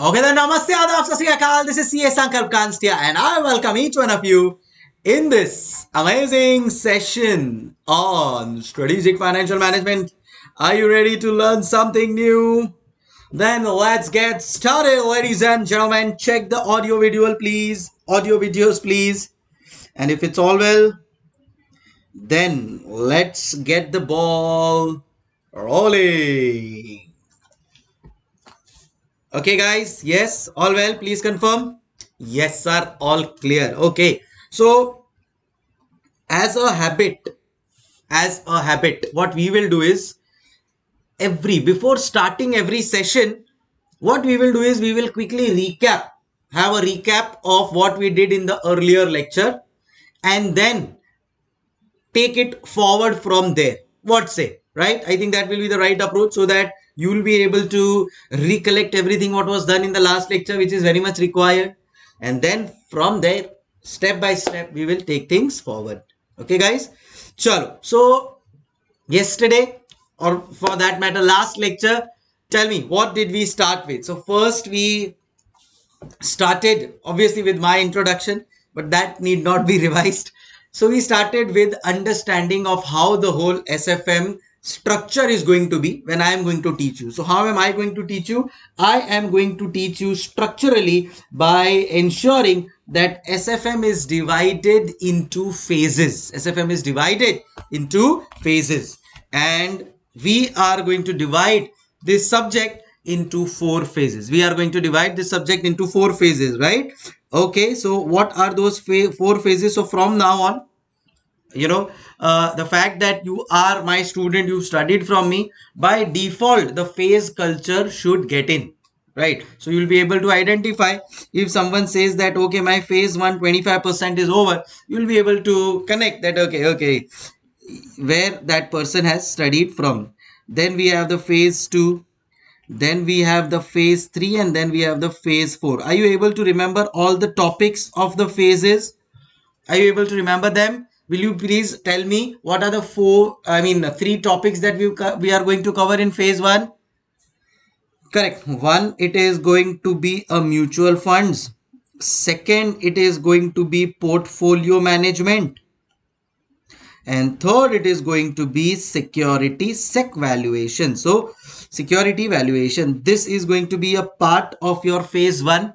Okay then, Namaste, Adab, Sat Sri Akal. This is CA Sankalp Kanstia and I welcome each one of you in this amazing session on strategic financial management. Are you ready to learn something new? Then let's get started, ladies and gentlemen. Check the audio video, please. Audio videos, please. And if it's all well, then let's get the ball rolling. Okay, guys. Yes, all well. Please confirm. Yes, sir. All clear. Okay. So, as a habit, as a habit, what we will do is every before starting every session, what we will do is we will quickly recap, have a recap of what we did in the earlier lecture, and then take it forward from there. What say? Right? I think that will be the right approach so that you will be able to recollect everything what was done in the last lecture which is very much required. And then from there step by step we will take things forward. Okay guys? Chalo. So yesterday or for that matter last lecture tell me what did we start with? So first we started obviously with my introduction but that need not be revised. So we started with understanding of how the whole sfm structure is going to be when I am going to teach you. So how am I going to teach you? I am going to teach you structurally by ensuring that SFM is divided into phases. SFM is divided into phases and we are going to divide this subject into four phases. We are going to divide this subject into four phases, right? Okay, so what are those four phases? So from now on, you know uh, the fact that you are my student you studied from me by default the phase culture should get in right? So you'll be able to identify if someone says that okay my phase 1 25% is over you'll be able to connect that okay okay where that person has studied from. Then we have the phase 2 then we have the phase 3 and then we have the phase 4 are you able to remember all the topics of the phases? Are you able to remember them will you please tell me what are the four i mean three topics that we we are going to cover in phase one? Correct. One it is going to be a mutual funds. Second it is going to be portfolio management. And third it is going to be security sec valuation. So security valuation this is going to be a part of your phase one.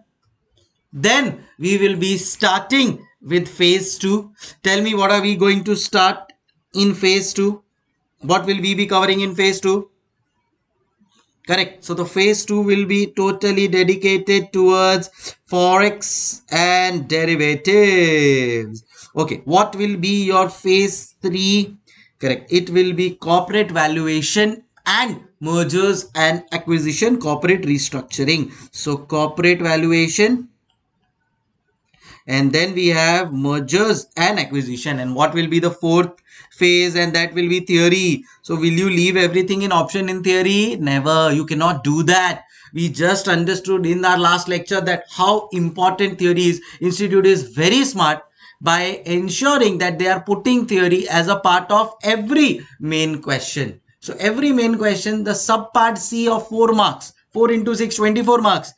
Then we will be starting with phase 2 tell me what are we going to start in phase 2 what will we be covering in phase 2 correct. So the phase 2 will be totally dedicated towards forex and derivatives. Okay. What will be your phase 3 correct. It will be corporate valuation and mergers and acquisition corporate restructuring. So corporate valuation and then we have mergers and acquisition. And what will be the fourth phase? And that will be theory. So will you leave everything in option in theory? Never. You cannot do that. We just understood in our last lecture that how important theory is. Institute is very smart by ensuring that they are putting theory as a part of every main question. So every main question the subpart c of 4 marks 4 into 6 24 marks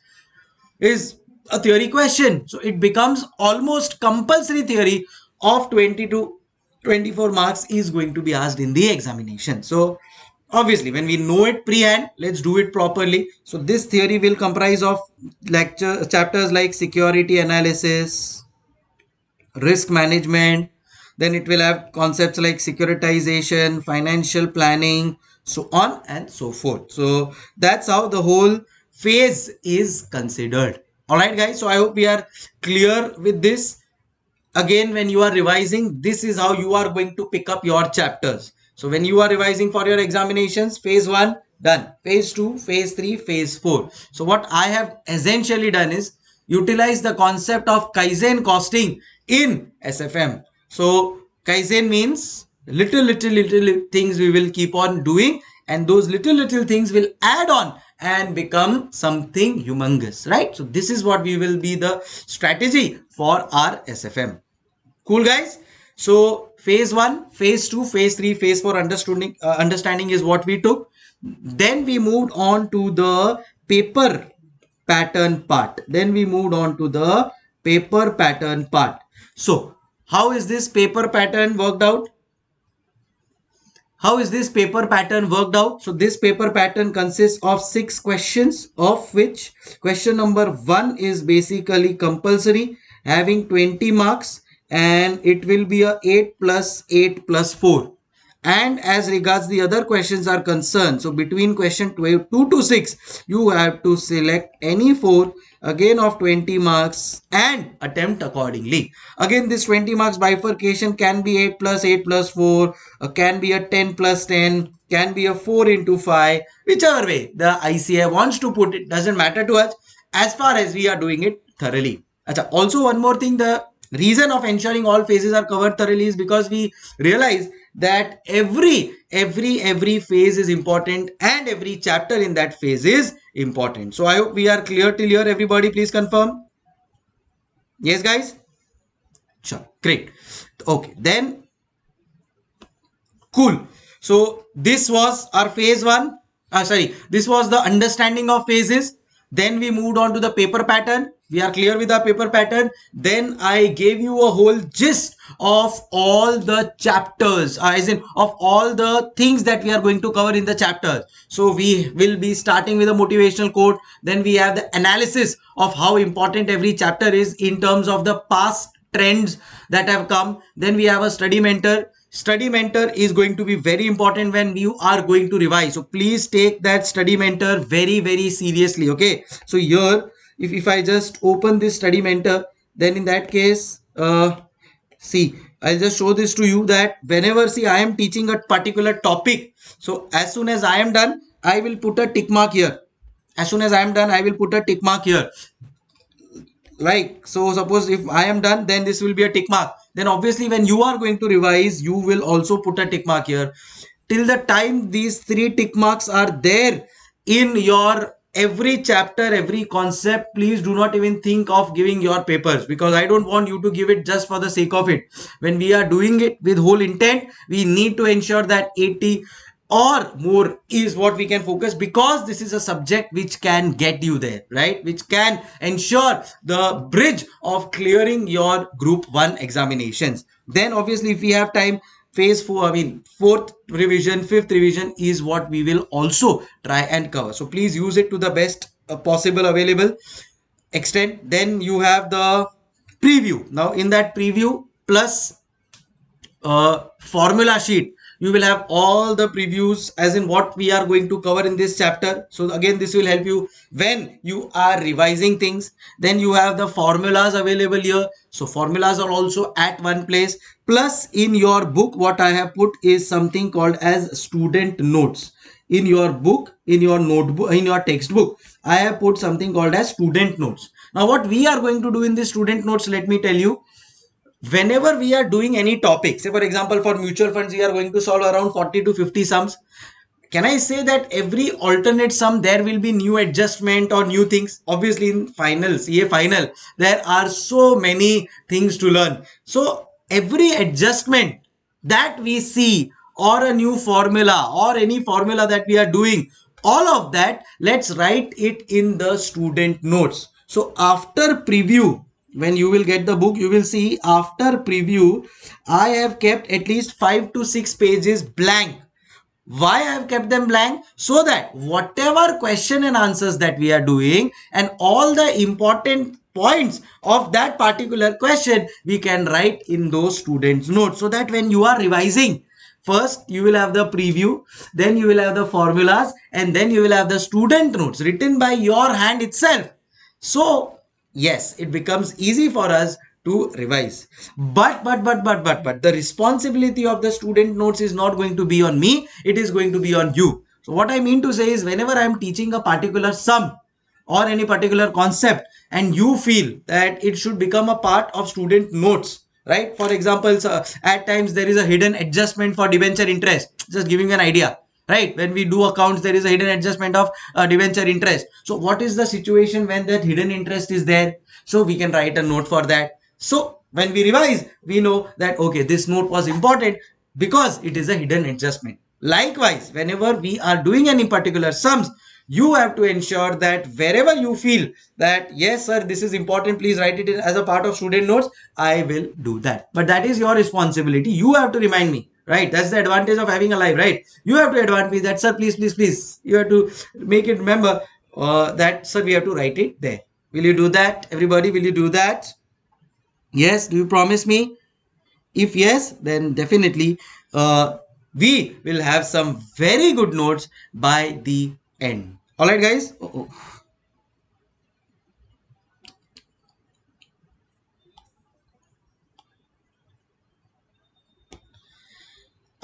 is a theory question. So it becomes almost compulsory theory of 20 to 24 marks is going to be asked in the examination. So obviously when we know it pre-hand, let's do it properly. So this theory will comprise of lecture chapters like security analysis, risk management, then it will have concepts like securitization, financial planning, so on and so forth. So that's how the whole phase is considered all right guys so i hope we are clear with this. Again when you are revising this is how you are going to pick up your chapters. So when you are revising for your examinations phase 1 done. Phase 2 phase 3 phase 4 so what i have essentially done is utilize the concept of kaizen costing in sfm so kaizen means little little little things we will keep on doing and those little little things will add on and become something humongous, right? So this is what we will be the strategy for our SFM. Cool guys? So phase one, phase two, phase three, phase four understanding, uh, understanding is what we took. Then we moved on to the paper pattern part. Then we moved on to the paper pattern part. So how is this paper pattern worked out? How is this paper pattern worked out? So this paper pattern consists of six questions of which question number one is basically compulsory having 20 marks and it will be a 8 plus 8 plus 4 and as regards the other questions are concerned so between question 12, 2 to 6 you have to select any four again of 20 marks and attempt accordingly. Again this 20 marks bifurcation can be 8 plus 8 plus 4 uh, can be a 10 plus 10 can be a 4 into 5 whichever way the ICAI wants to put it doesn't matter to us as far as we are doing it thoroughly. Achha, also one more thing the reason of ensuring all phases are covered thoroughly is because we realize that every every every phase is important and every chapter in that phase is important. So i hope we are clear till here everybody. Please confirm. Yes guys? Sure. Great. Okay. Then cool. So this was our phase one. Uh, sorry. This was the understanding of phases. Then we moved on to the paper pattern we are clear with our paper pattern. Then i gave you a whole gist of all the chapters uh, as in of all the things that we are going to cover in the chapter. So we will be starting with a motivational quote. Then we have the analysis of how important every chapter is in terms of the past trends that have come. Then we have a study mentor. Study mentor is going to be very important when you are going to revise. So please take that study mentor very very seriously okay? So here if, if I just open this study mentor then in that case uh, see I'll just show this to you that whenever see I am teaching a particular topic so as soon as I am done I will put a tick mark here. As soon as I am done I will put a tick mark here. Like so suppose if I am done then this will be a tick mark. Then obviously when you are going to revise you will also put a tick mark here. Till the time these three tick marks are there in your every chapter every concept please do not even think of giving your papers because i don't want you to give it just for the sake of it. When we are doing it with whole intent we need to ensure that 80 or more is what we can focus because this is a subject which can get you there right? Which can ensure the bridge of clearing your group 1 examinations. Then obviously if we have time phase 4 i mean fourth revision fifth revision is what we will also try and cover. So please use it to the best uh, possible available extent. Then you have the preview. Now in that preview plus uh, formula sheet you will have all the previews as in what we are going to cover in this chapter. So again this will help you when you are revising things. Then you have the formulas available here. So formulas are also at one place. Plus in your book what i have put is something called as student notes. In your book in your notebook in your textbook i have put something called as student notes. Now what we are going to do in this student notes let me tell you whenever we are doing any topic say for example for mutual funds we are going to solve around 40 to 50 sums. Can i say that every alternate sum there will be new adjustment or new things? Obviously in finals, ca final there are so many things to learn. So every adjustment that we see or a new formula or any formula that we are doing all of that let's write it in the student notes. So after preview when you will get the book you will see after preview i have kept at least 5 to 6 pages blank. Why i have kept them blank? So that whatever question and answers that we are doing and all the important points of that particular question we can write in those students notes. So that when you are revising first you will have the preview then you will have the formulas and then you will have the student notes written by your hand itself. So yes it becomes easy for us to revise. But but but but but but the responsibility of the student notes is not going to be on me. It is going to be on you. So what i mean to say is whenever i am teaching a particular sum or any particular concept and you feel that it should become a part of student notes right? For example so at times there is a hidden adjustment for debenture interest. Just giving an idea right? When we do accounts there is a hidden adjustment of uh, debenture interest. So what is the situation when that hidden interest is there? So we can write a note for that. So when we revise we know that okay this note was important because it is a hidden adjustment. Likewise whenever we are doing any particular sums you have to ensure that wherever you feel that yes sir this is important please write it as a part of student notes i will do that. But that is your responsibility. You have to remind me right? That's the advantage of having a live right? You have to advance me that sir please please please you have to make it remember uh, that sir we have to write it there. Will you do that? Everybody will you do that? Yes do you promise me? If yes then definitely uh, we will have some very good notes by the end. All right guys? Oh, oh.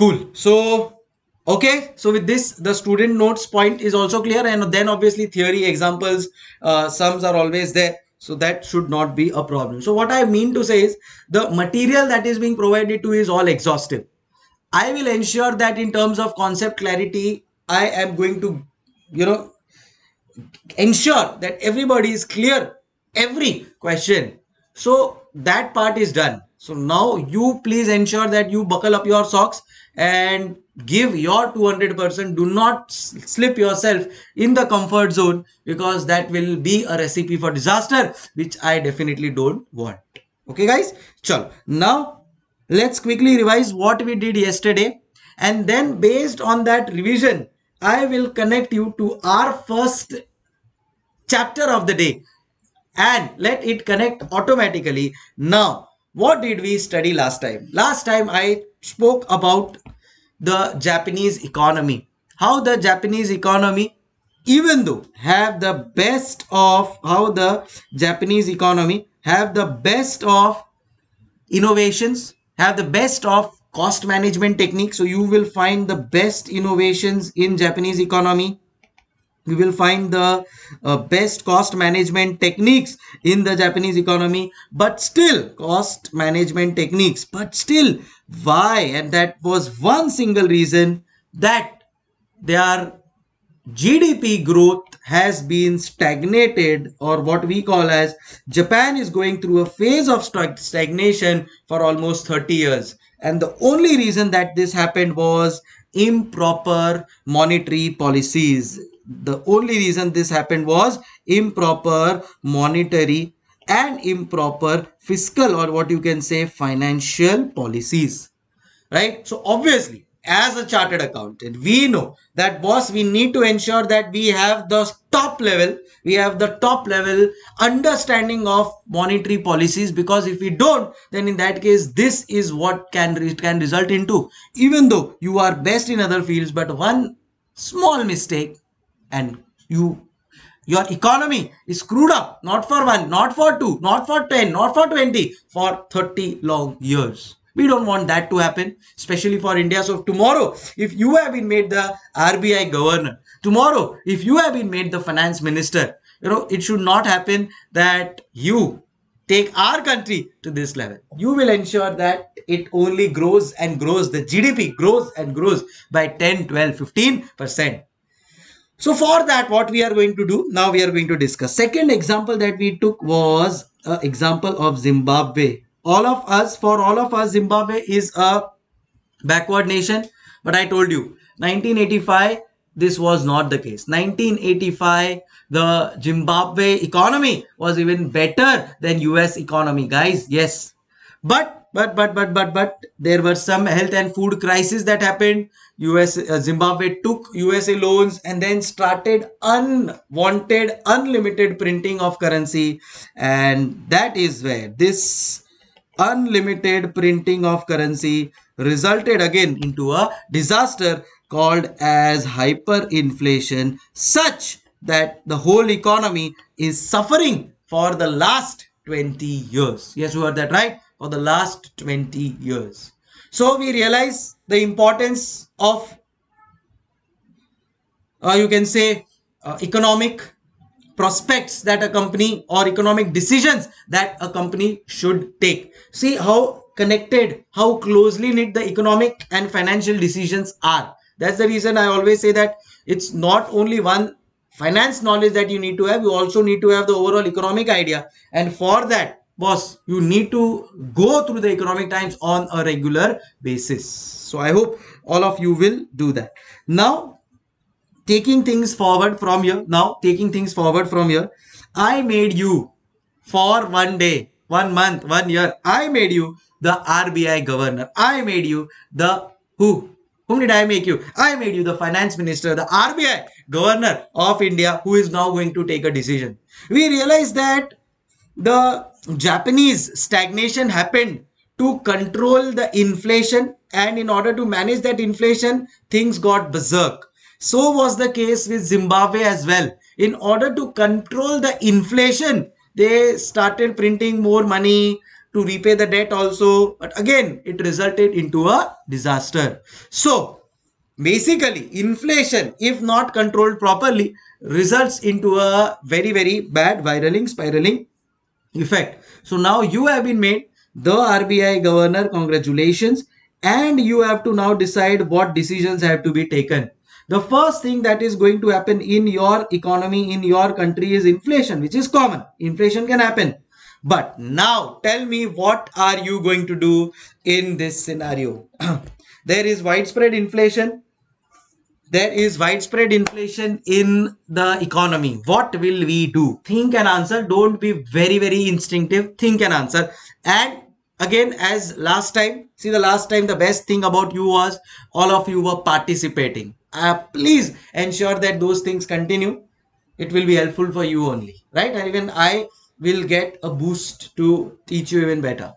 Cool. So okay. So with this the student notes point is also clear and then obviously theory examples uh, sums are always there. So that should not be a problem. So what i mean to say is the material that is being provided to is all exhaustive. I will ensure that in terms of concept clarity i am going to you know ensure that everybody is clear every question. So that part is done so now you please ensure that you buckle up your socks and give your 200% do not slip yourself in the comfort zone because that will be a recipe for disaster which i definitely don't want. Okay guys? Chalo. Now let's quickly revise what we did yesterday. And then based on that revision i will connect you to our first chapter of the day. And let it connect automatically. Now what did we study last time last time i spoke about the Japanese economy. How the Japanese economy, even though have the best of how the Japanese economy have the best of innovations, have the best of cost management techniques. So you will find the best innovations in Japanese economy we will find the uh, best cost management techniques in the Japanese economy, but still cost management techniques, but still why? And that was one single reason that their GDP growth has been stagnated or what we call as Japan is going through a phase of stagnation for almost 30 years. And the only reason that this happened was improper monetary policies the only reason this happened was improper monetary and improper fiscal or what you can say financial policies right? So obviously as a chartered accountant we know that boss we need to ensure that we have the top level we have the top level understanding of monetary policies because if we don't then in that case this is what can can result into even though you are best in other fields but one small mistake and you your economy is screwed up. Not for one not for two not for 10 not for 20 for 30 long years. We don't want that to happen especially for india. So tomorrow if you have been made the rbi governor tomorrow if you have been made the finance minister you know it should not happen that you take our country to this level. You will ensure that it only grows and grows the gdp grows and grows by 10 12 15 percent so for that, what we are going to do, now we are going to discuss. Second example that we took was an example of Zimbabwe. All of us, for all of us, Zimbabwe is a backward nation. But I told you, 1985, this was not the case. 1985, the Zimbabwe economy was even better than US economy, guys. Yes. But, but, but, but, but, but, there were some health and food crisis that happened. US uh, Zimbabwe took USA loans and then started unwanted unlimited printing of currency. And that is where this unlimited printing of currency resulted again into a disaster called as hyperinflation such that the whole economy is suffering for the last 20 years. Yes you heard that right for the last 20 years. So we realize the importance of uh, you can say uh, economic prospects that a company or economic decisions that a company should take. See how connected how closely knit the economic and financial decisions are. That's the reason i always say that it's not only one finance knowledge that you need to have you also need to have the overall economic idea. And for that boss you need to go through the economic times on a regular basis so i hope all of you will do that now taking things forward from here, now taking things forward from here, I made you for one day, one month, one year, I made you the RBI governor. I made you the who? Whom did I make you? I made you the finance minister, the RBI governor of India, who is now going to take a decision. We realize that the Japanese stagnation happened to control the inflation and in order to manage that inflation, things got berserk. So was the case with Zimbabwe as well. In order to control the inflation, they started printing more money to repay the debt also. But again, it resulted into a disaster. So basically inflation, if not controlled properly, results into a very, very bad viraling, spiraling effect. So now you have been made the RBI governor. Congratulations. And you have to now decide what decisions have to be taken. The first thing that is going to happen in your economy, in your country is inflation, which is common. Inflation can happen. But now tell me what are you going to do in this scenario? there is widespread inflation. There is widespread inflation in the economy. What will we do? Think and answer. Don't be very, very instinctive. Think and answer. And again, as last time, see the last time, the best thing about you was all of you were participating. Uh, please ensure that those things continue. It will be helpful for you only, right? And even I will get a boost to teach you even better.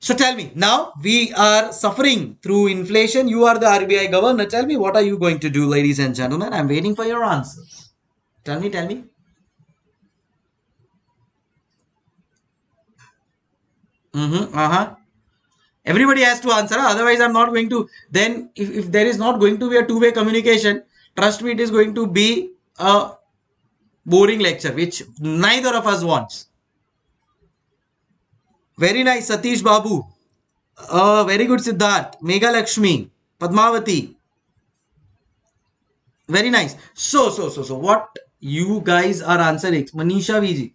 So tell me, now we are suffering through inflation. You are the RBI governor. Tell me, what are you going to do, ladies and gentlemen? I'm waiting for your answers. Tell me, tell me. Mm-hmm, uh-huh. Everybody has to answer. Otherwise, I'm not going to. Then, if, if there is not going to be a two-way communication, trust me, it is going to be a boring lecture, which neither of us wants. Very nice, Satish Babu. Uh, very good, Siddharth. Mega Lakshmi. Padmavati. Very nice. So, so, so, so, what you guys are answering? Manisha Viji.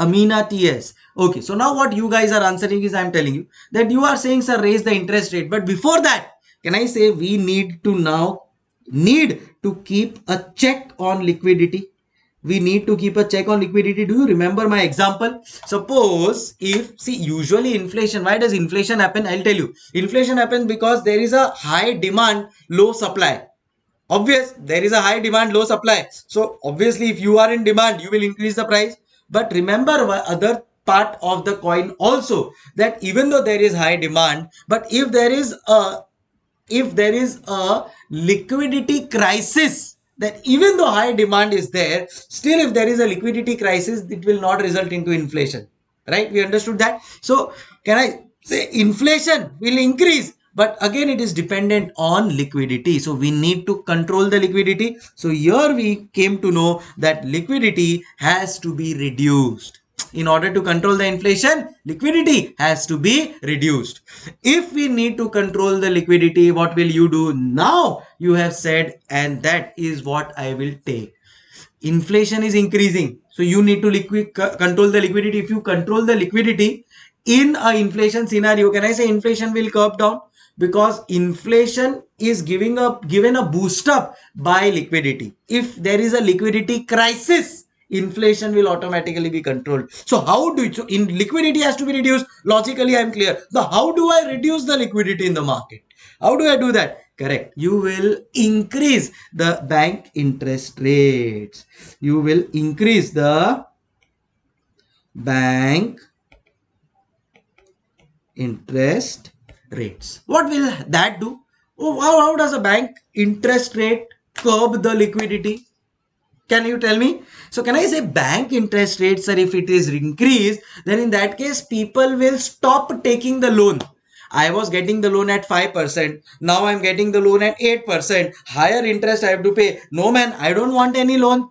Amina TS. Okay, so now what you guys are answering is I'm telling you that you are saying, sir, raise the interest rate. But before that, can I say we need to now need to keep a check on liquidity we need to keep a check on liquidity. Do you remember my example? Suppose if, see, usually inflation, why does inflation happen? I'll tell you. Inflation happens because there is a high demand, low supply. Obvious, there is a high demand, low supply. So obviously, if you are in demand, you will increase the price. But remember other part of the coin also that even though there is high demand, but if there is a if there is a liquidity crisis that even though high demand is there, still if there is a liquidity crisis, it will not result into inflation. Right? We understood that. So can I say inflation will increase? But again, it is dependent on liquidity. So we need to control the liquidity. So here we came to know that liquidity has to be reduced in order to control the inflation, liquidity has to be reduced. If we need to control the liquidity, what will you do? Now you have said, and that is what I will take. Inflation is increasing. So you need to liquid control the liquidity. If you control the liquidity in a inflation scenario, can I say inflation will curb down? Because inflation is giving up given a boost up by liquidity. If there is a liquidity crisis, inflation will automatically be controlled. So how do you, so in liquidity has to be reduced. Logically, I'm clear. The how do I reduce the liquidity in the market? How do I do that? Correct. You will increase the bank interest rates. You will increase the bank interest rates. What will that do? Oh, how, how does a bank interest rate curb the liquidity? Can you tell me? So can I say bank interest rates sir if it is increased then in that case people will stop taking the loan. I was getting the loan at 5%. Now I'm getting the loan at 8%. Higher interest I have to pay. No man, I don't want any loan.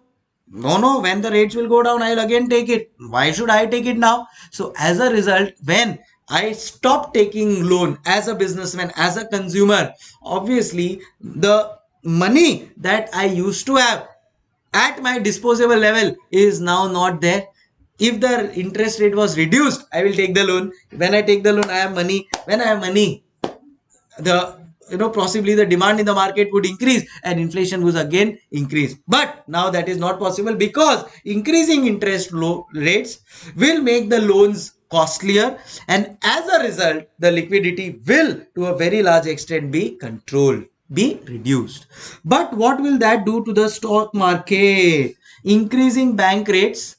No, no, when the rates will go down, I'll again take it. Why should I take it now? So as a result, when I stop taking loan as a businessman, as a consumer, obviously the money that I used to have at my disposable level is now not there. If the interest rate was reduced i will take the loan. When i take the loan i have money. When i have money the you know possibly the demand in the market would increase and inflation would again increase. But now that is not possible because increasing interest rates will make the loans costlier and as a result the liquidity will to a very large extent be controlled be reduced. But what will that do to the stock market? Increasing bank rates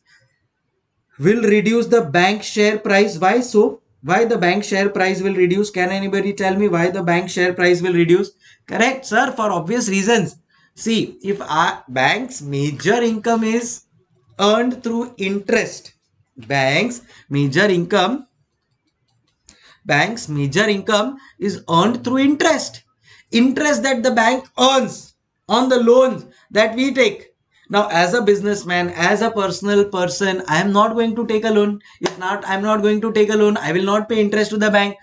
will reduce the bank share price. Why so? Why the bank share price will reduce? Can anybody tell me why the bank share price will reduce? Correct sir for obvious reasons. See if our bank's major income is earned through interest banks major income bank's major income is earned through interest interest that the bank earns on the loans that we take. Now as a businessman as a personal person i am not going to take a loan. If not i'm not going to take a loan. I will not pay interest to the bank.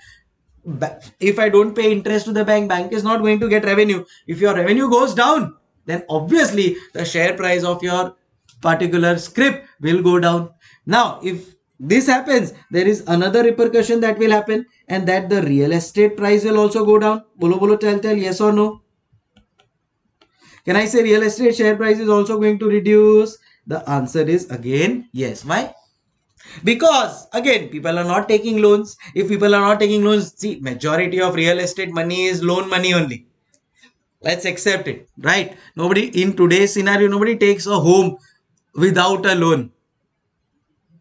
If i don't pay interest to the bank bank is not going to get revenue. If your revenue goes down then obviously the share price of your particular script will go down. Now if this happens there is another repercussion that will happen and that the real estate price will also go down bolo bolo tell tell yes or no can I say real estate share price is also going to reduce? The answer is again yes. Why? Because again, people are not taking loans. If people are not taking loans, see, majority of real estate money is loan money only. Let's accept it, right? Nobody in today's scenario, nobody takes a home without a loan,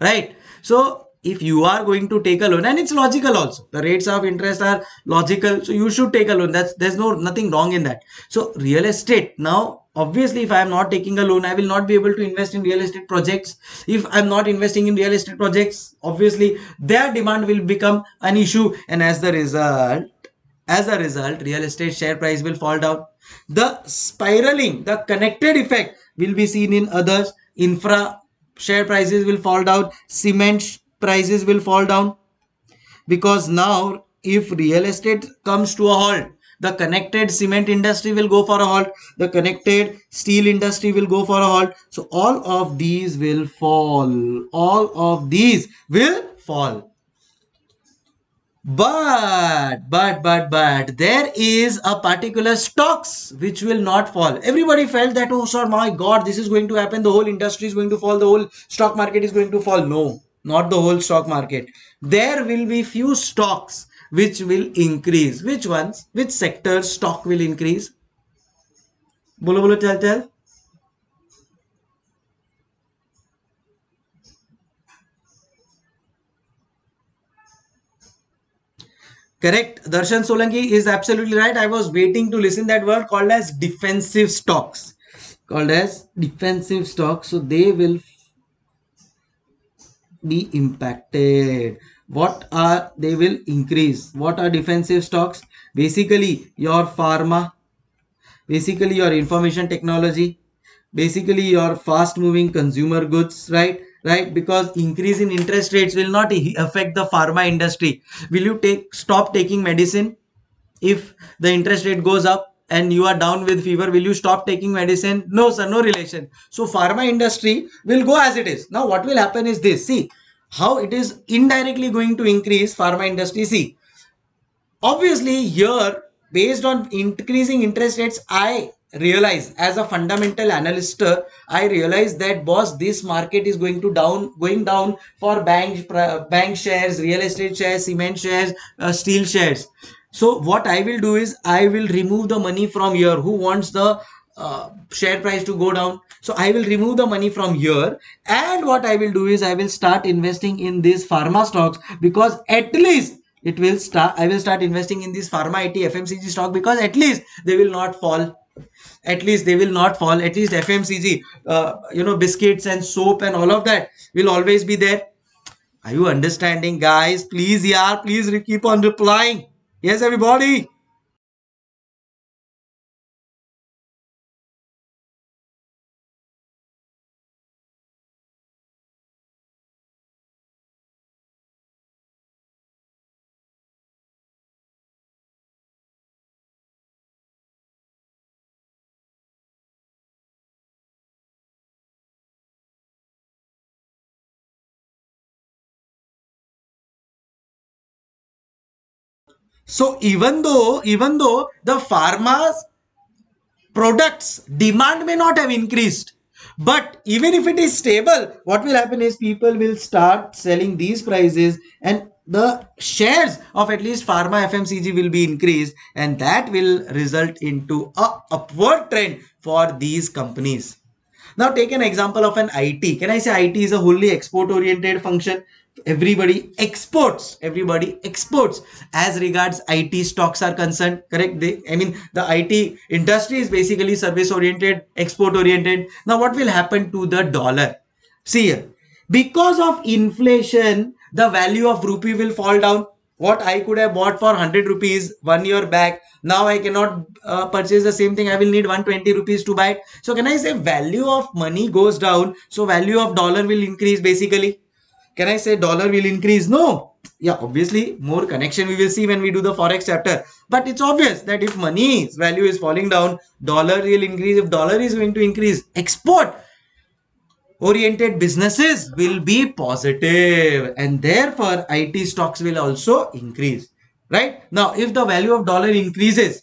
right? So if you are going to take a loan and it's logical also the rates of interest are logical so you should take a loan. That's there's no nothing wrong in that. So real estate now obviously if i am not taking a loan i will not be able to invest in real estate projects. If i'm not investing in real estate projects obviously their demand will become an issue and as the result as a result real estate share price will fall down. The spiraling the connected effect will be seen in others infra share prices will fall down cement prices will fall down. Because now if real estate comes to a halt the connected cement industry will go for a halt the connected steel industry will go for a halt. So all of these will fall. All of these will fall but but but but there is a particular stocks which will not fall. Everybody felt that oh sir my god this is going to happen. The whole industry is going to fall. The whole stock market is going to fall. No not the whole stock market. There will be few stocks which will increase. Which ones? Which sectors stock will increase? Bolo bolo tell tell correct. Darshan solanki is absolutely right. I was waiting to listen that word called as defensive stocks. Called as defensive stocks. So they will be impacted. What are they will increase? What are defensive stocks? Basically your pharma. Basically your information technology. Basically your fast moving consumer goods right right? Because increase in interest rates will not affect the pharma industry. Will you take stop taking medicine? If the interest rate goes up and you are down with fever will you stop taking medicine? No sir no relation. So pharma industry will go as it is. Now what will happen is this. See how it is indirectly going to increase pharma industry. See obviously here based on increasing interest rates i realize as a fundamental analyst i realize that boss this market is going to down going down for bank bank shares real estate shares cement shares uh, steel shares so what I will do is I will remove the money from here. Who wants the uh, share price to go down? So I will remove the money from here. And what I will do is I will start investing in these pharma stocks because at least it will start. I will start investing in these pharma IT FMCG stock because at least they will not fall at least they will not fall. At least fmcg uh, you know biscuits and soap and all of that will always be there. Are you understanding guys? Please yeah please keep on replying. Yes, everybody. So even though, even though the pharma's products demand may not have increased, but even if it is stable, what will happen is people will start selling these prices and the shares of at least pharma FMCG will be increased and that will result into a upward trend for these companies. Now take an example of an IT. Can I say IT is a wholly export oriented function? Everybody exports, everybody exports as regards IT stocks are concerned, correct? They, I mean, the IT industry is basically service oriented, export oriented. Now what will happen to the dollar? See here, because of inflation, the value of rupee will fall down. What I could have bought for 100 rupees one year back, now I cannot uh, purchase the same thing. I will need 120 rupees to buy it. So can I say value of money goes down? So value of dollar will increase basically. Can I say dollar will increase? No. Yeah, obviously more connection we will see when we do the forex chapter. But it's obvious that if money's value is falling down, dollar will increase. If dollar is going to increase, export oriented businesses will be positive and therefore IT stocks will also increase right now if the value of dollar increases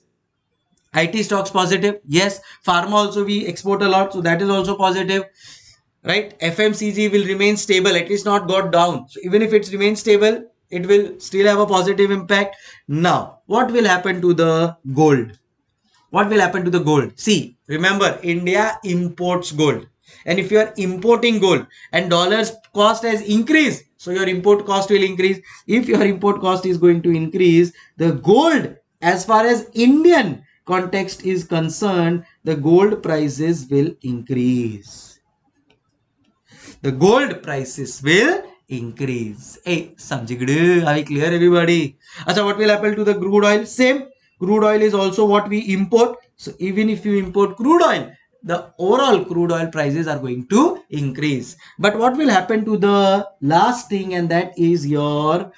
IT stocks positive yes pharma also we export a lot so that is also positive right? FMCG will remain stable at least not got down. So even if it remains stable it will still have a positive impact. Now what will happen to the gold? What will happen to the gold? See remember India imports gold. And if you are importing gold and dollars cost has increased so your import cost will increase. If your import cost is going to increase the gold as far as indian context is concerned the gold prices will increase the gold prices will increase hey samjigdu are we clear everybody Achha, what will happen to the crude oil same crude oil is also what we import so even if you import crude oil the overall crude oil prices are going to increase. But what will happen to the last thing and that is your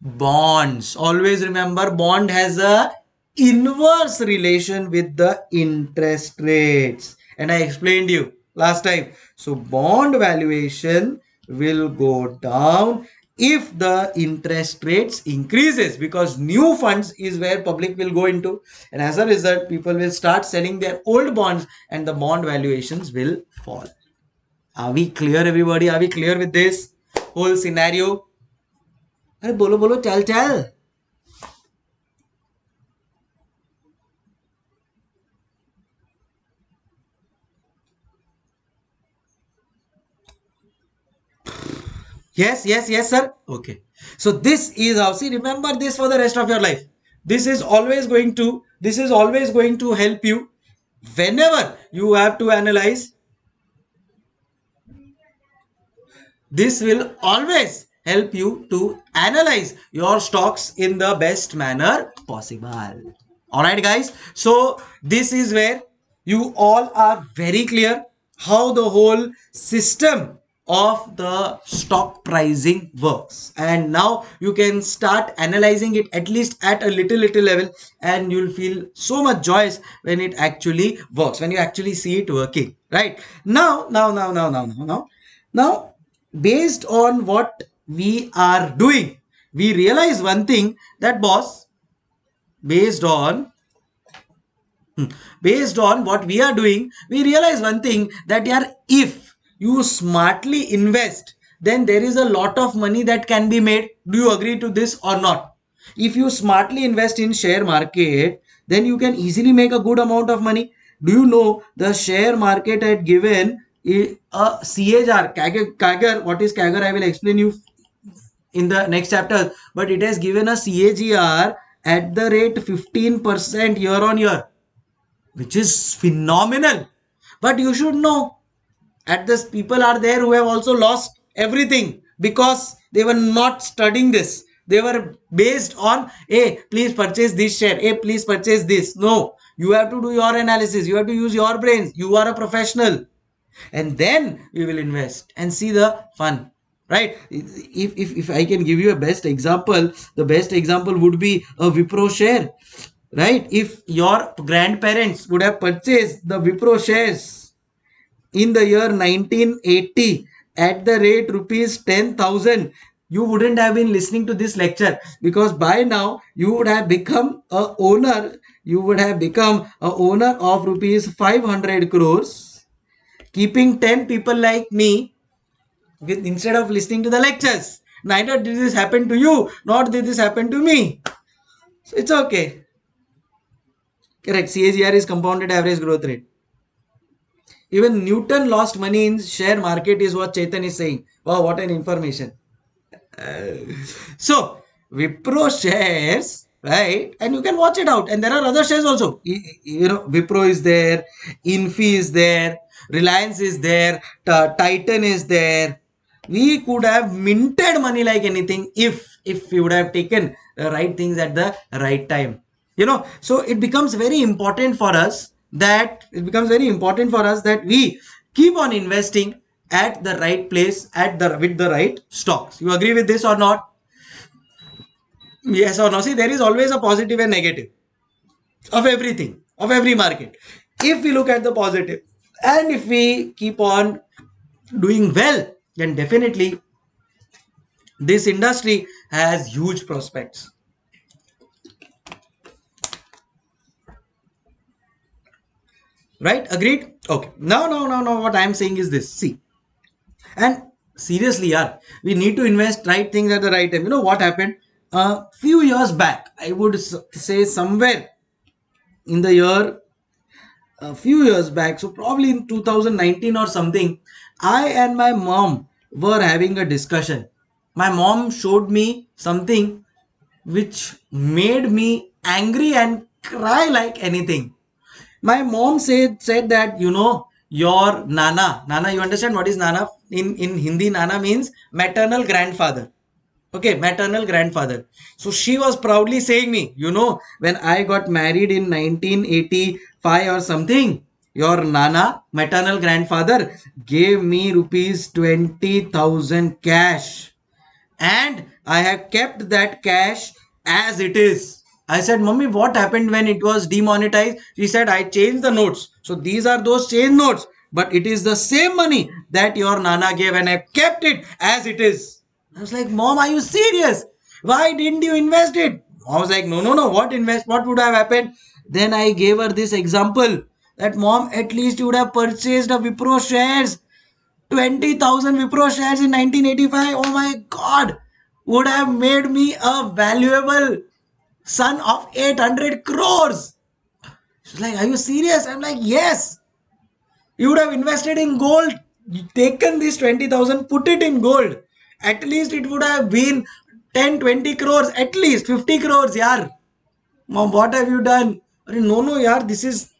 bonds. Always remember bond has a inverse relation with the interest rates. And I explained you last time. So bond valuation will go down if the interest rates increases because new funds is where public will go into and as a result people will start selling their old bonds and the bond valuations will fall are we clear everybody are we clear with this whole scenario अरे बोलो बोलो चल चल Yes, yes, yes, sir. Okay. So this is how, see, remember this for the rest of your life. This is always going to, this is always going to help you whenever you have to analyze. This will always help you to analyze your stocks in the best manner possible. Alright guys. So this is where you all are very clear how the whole system of the stock pricing works. And now you can start analyzing it at least at a little little level and you'll feel so much joyous when it actually works when you actually see it working right? Now now now now now now now now based on what we are doing we realize one thing that boss based on hmm, based on what we are doing we realize one thing that yeah if you smartly invest, then there is a lot of money that can be made. Do you agree to this or not? If you smartly invest in share market, then you can easily make a good amount of money. Do you know the share market had given a CAGR, CAGR, what is CAGR? I will explain you in the next chapter, but it has given a CAGR at the rate 15% year on year, which is phenomenal. But you should know at this people are there who have also lost everything because they were not studying this. They were based on hey please purchase this share. Hey please purchase this. No. You have to do your analysis. You have to use your brains. You are a professional. And then we will invest and see the fun right? If, if if i can give you a best example the best example would be a wipro share right? If your grandparents would have purchased the wipro shares in the year 1980 at the rate rupees 10,000 you wouldn't have been listening to this lecture because by now you would have become a owner. You would have become a owner of rupees 500 crores. Keeping 10 people like me with instead of listening to the lectures. Neither did this happen to you nor did this happen to me. So it's okay. Correct. CAGR is compounded average growth rate even Newton lost money in share market is what Chetan is saying. Wow, what an information. Uh, so, Wipro shares, right? And you can watch it out. And there are other shares also. You know, Wipro is there, Infy is there, Reliance is there, Titan is there. We could have minted money like anything if if we would have taken the right things at the right time. You know, so it becomes very important for us that it becomes very important for us that we keep on investing at the right place at the with the right stocks. You agree with this or not? Yes or no? See there is always a positive and negative of everything of every market. If we look at the positive and if we keep on doing well then definitely this industry has huge prospects right? Agreed? Okay. Now now now now what i am saying is this. See. And seriously yeah we need to invest right things at the right time. You know what happened? A few years back i would say somewhere in the year a few years back so probably in 2019 or something i and my mom were having a discussion. My mom showed me something which made me angry and cry like anything my mom said said that you know your nana nana you understand what is nana? In in hindi nana means maternal grandfather. Okay maternal grandfather. So she was proudly saying me you know when i got married in 1985 or something your nana maternal grandfather gave me rupees 20000 cash. And i have kept that cash as it is I said, Mummy, what happened when it was demonetized? She said, I changed the notes. So these are those changed notes. But it is the same money that your Nana gave and I kept it as it is. I was like, Mom, are you serious? Why didn't you invest it? I was like, no, no, no. What invest? What would have happened? Then I gave her this example that mom, at least you would have purchased a Wipro shares. 20,000 Wipro shares in 1985. Oh my God. Would have made me a valuable son of 800 crores. She's like, Are you serious? I'm like, Yes. You would have invested in gold, taken this 20,000, put it in gold. At least it would have been 10, 20 crores, at least 50 crores, yaar. Mom, what have you done? No, no, yaar, this is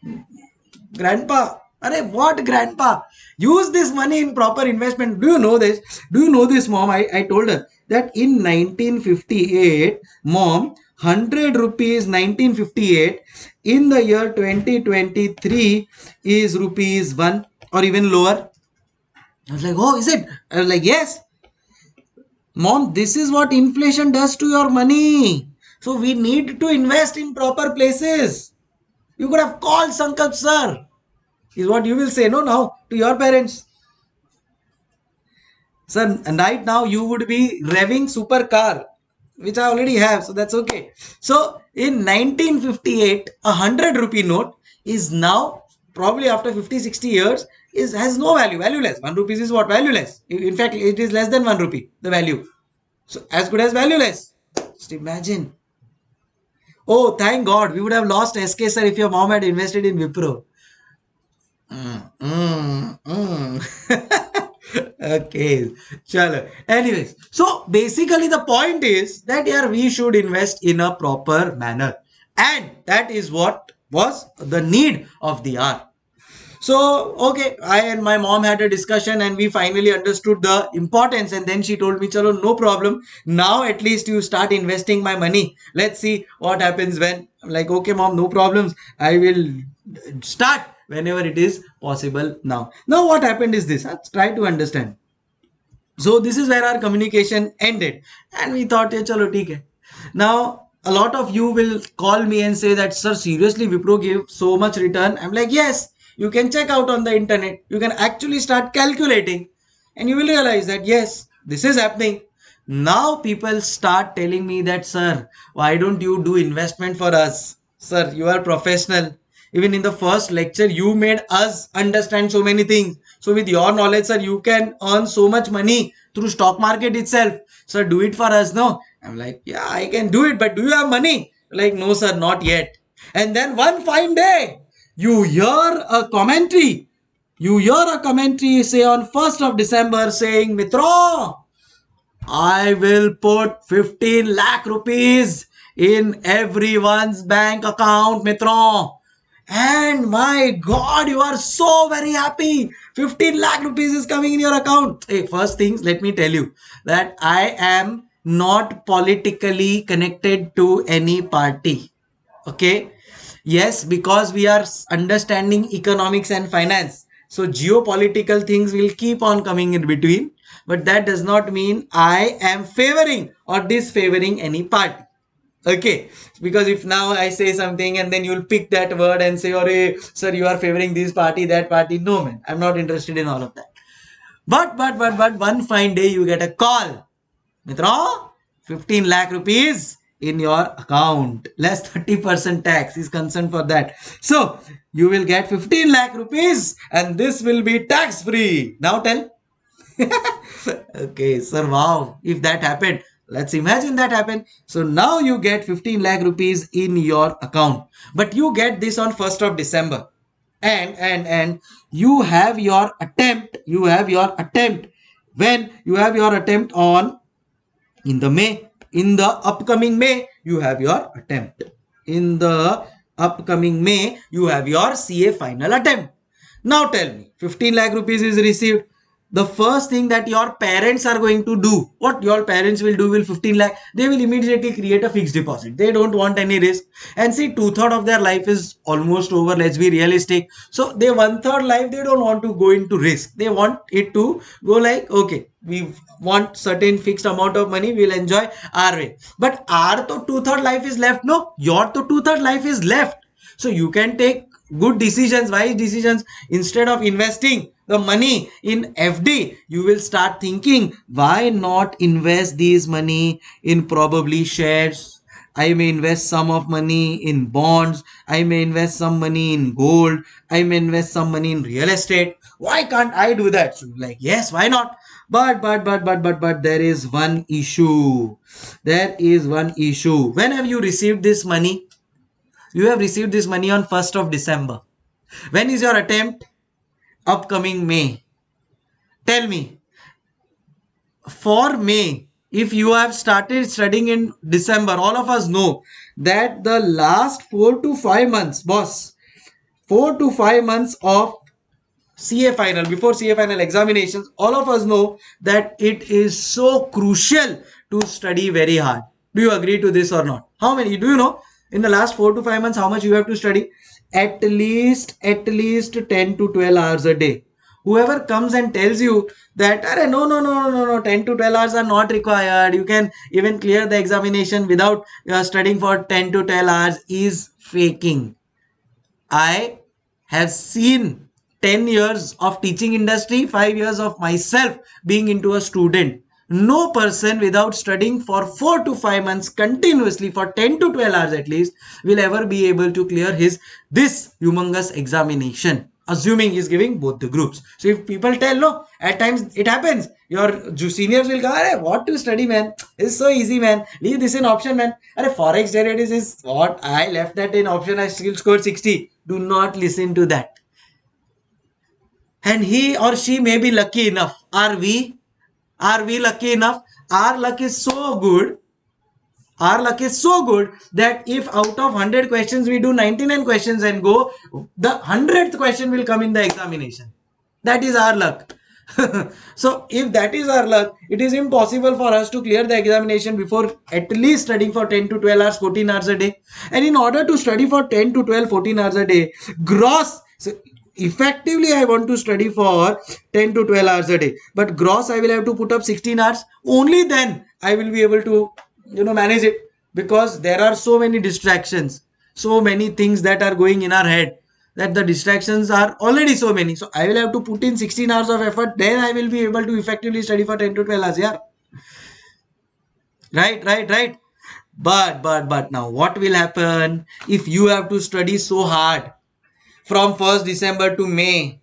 grandpa. Are what grandpa? Use this money in proper investment. Do you know this? Do you know this, mom? I, I told her that in 1958, mom, 100 rupees 1958 in the year 2023 is rupees 1 or even lower. I was like oh is it? I was like yes. Mom this is what inflation does to your money. So we need to invest in proper places. You could have called sankalp sir is what you will say no now to your parents. Sir right now you would be revving supercar which I already have, so that's okay. So in 1958, a 100 rupee note is now probably after 50 60 years is has no value, valueless. 1 rupees is what? Valueless. In fact, it is less than 1 rupee, the value. So as good as valueless. Just imagine. Oh, thank God, we would have lost SK sir if your mom had invested in Wipro. Mm, mm, mm. okay chalo. Anyways so basically the point is that yeah we should invest in a proper manner. And that is what was the need of the hour. So okay i and my mom had a discussion and we finally understood the importance. And then she told me chalo no problem. Now at least you start investing my money. Let's see what happens when i'm like okay mom no problems. I will start whenever it is possible now. Now what happened is this, let's try to understand. So this is where our communication ended and we thought, yeah, chalo, hai. Now a lot of you will call me and say that, sir, seriously, Wipro gave so much return. I'm like, yes, you can check out on the internet. You can actually start calculating and you will realize that, yes, this is happening. now people start telling me that sir why don't you do investment for us sir you are professional even in the first lecture you made us understand so many things. So with your knowledge sir you can earn so much money through stock market itself. Sir do it for us no? I'm like yeah i can do it but do you have money? Like no sir not yet. And then one fine day you hear a commentary. You hear a commentary say on 1st of december saying mitra I will put 15 lakh rupees in everyone's bank account, Mitra. And my God, you are so very happy. 15 lakh rupees is coming in your account. Hey, first things, let me tell you that I am not politically connected to any party. Okay. Yes, because we are understanding economics and finance. So geopolitical things will keep on coming in between but that does not mean I am favoring or disfavoring any party. Okay, because if now I say something and then you'll pick that word and say, "Oh, sir, you are favoring this party, that party." No, man, I'm not interested in all of that. But, but, but, but, one fine day you get a call, Mitra, 15 lakh rupees in your account. Less 30% tax is concerned for that. So you will get 15 lakh rupees and this will be tax free now tell. Okay, sir, wow. If that happened, let's imagine that happened. So now you get 15 lakh rupees in your account. But you get this on 1st of December. And, and, and you have your attempt, you have your attempt when you have your attempt on in the May, in the upcoming May, you have your attempt. In the upcoming May, you have your CA final attempt. Now tell me, 15 lakh rupees is received the first thing that your parents are going to do what your parents will do will 15 lakh they will immediately create a fixed deposit. They don't want any risk. And see two-third of their life is almost over let's be realistic. So they one-third life they don't want to go into risk. They want it to go like okay we want certain fixed amount of money we'll enjoy our way. But our to two-third life is left? No your to two-third life is left. So you can take good decisions wise decisions instead of investing the money in FD, you will start thinking, why not invest these money in probably shares? I may invest some of money in bonds. I may invest some money in gold. I may invest some money in real estate. Why can't I do that? So like, yes, why not? But, but, but, but, but, but there is one issue. There is one issue. When have you received this money? You have received this money on 1st of December. When is your attempt? upcoming May. Tell me, for May, if you have started studying in December, all of us know that the last four to five months, boss, four to five months of CA final, before CA final examinations, all of us know that it is so crucial to study very hard. Do you agree to this or not? How many? Do you know in the last four to five months how much you have to study? at least at least 10 to 12 hours a day. Whoever comes and tells you that no no no no no 10 to 12 hours are not required. You can even clear the examination without uh, studying for 10 to 12 hours is faking. I have seen 10 years of teaching industry 5 years of myself being into a student no person without studying for 4 to 5 months continuously for 10 to 12 hours at least will ever be able to clear his this humongous examination assuming he's giving both the groups. So if people tell no at times it happens. Your seniors will go Arey, what to study man? It's so easy man. Leave this in option man. Arey, forex derivatives is what i left that in option. I still scored 60 do not listen to that. And he or she may be lucky enough. Are we are we lucky enough? Our luck is so good. Our luck is so good that if out of 100 questions we do 99 questions and go, the 100th question will come in the examination. That is our luck. so if that is our luck, it is impossible for us to clear the examination before at least studying for 10 to 12 hours, 14 hours a day. And in order to study for 10 to 12, 14 hours a day, gross, so effectively I want to study for 10 to 12 hours a day. But gross I will have to put up 16 hours. Only then I will be able to you know manage it. Because there are so many distractions. So many things that are going in our head that the distractions are already so many. So I will have to put in 16 hours of effort. Then I will be able to effectively study for 10 to 12 hours yeah. Right right right. But but but now what will happen if you have to study so hard from 1st december to may.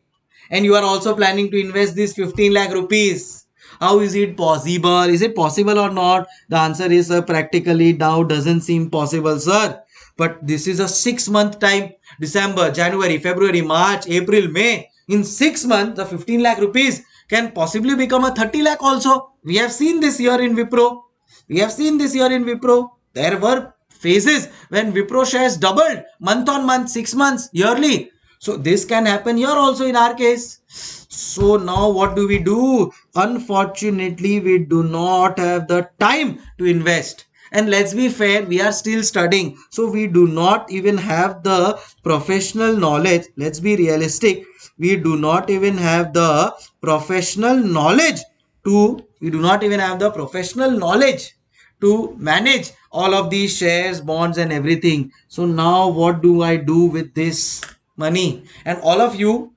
And you are also planning to invest this 15 lakh rupees. How is it possible? Is it possible or not? The answer is uh, practically now doesn't seem possible sir. But this is a six month time. December january february march april may. In six months the 15 lakh rupees can possibly become a 30 lakh also. We have seen this year in wipro. We have seen this year in wipro. There were phases when wipro shares doubled month on month six months yearly so this can happen here also in our case. So now what do we do? Unfortunately we do not have the time to invest. And let's be fair we are still studying. So we do not even have the professional knowledge. Let's be realistic. We do not even have the professional knowledge to we do not even have the professional knowledge to manage all of these shares bonds and everything. So now what do i do with this money. And all of you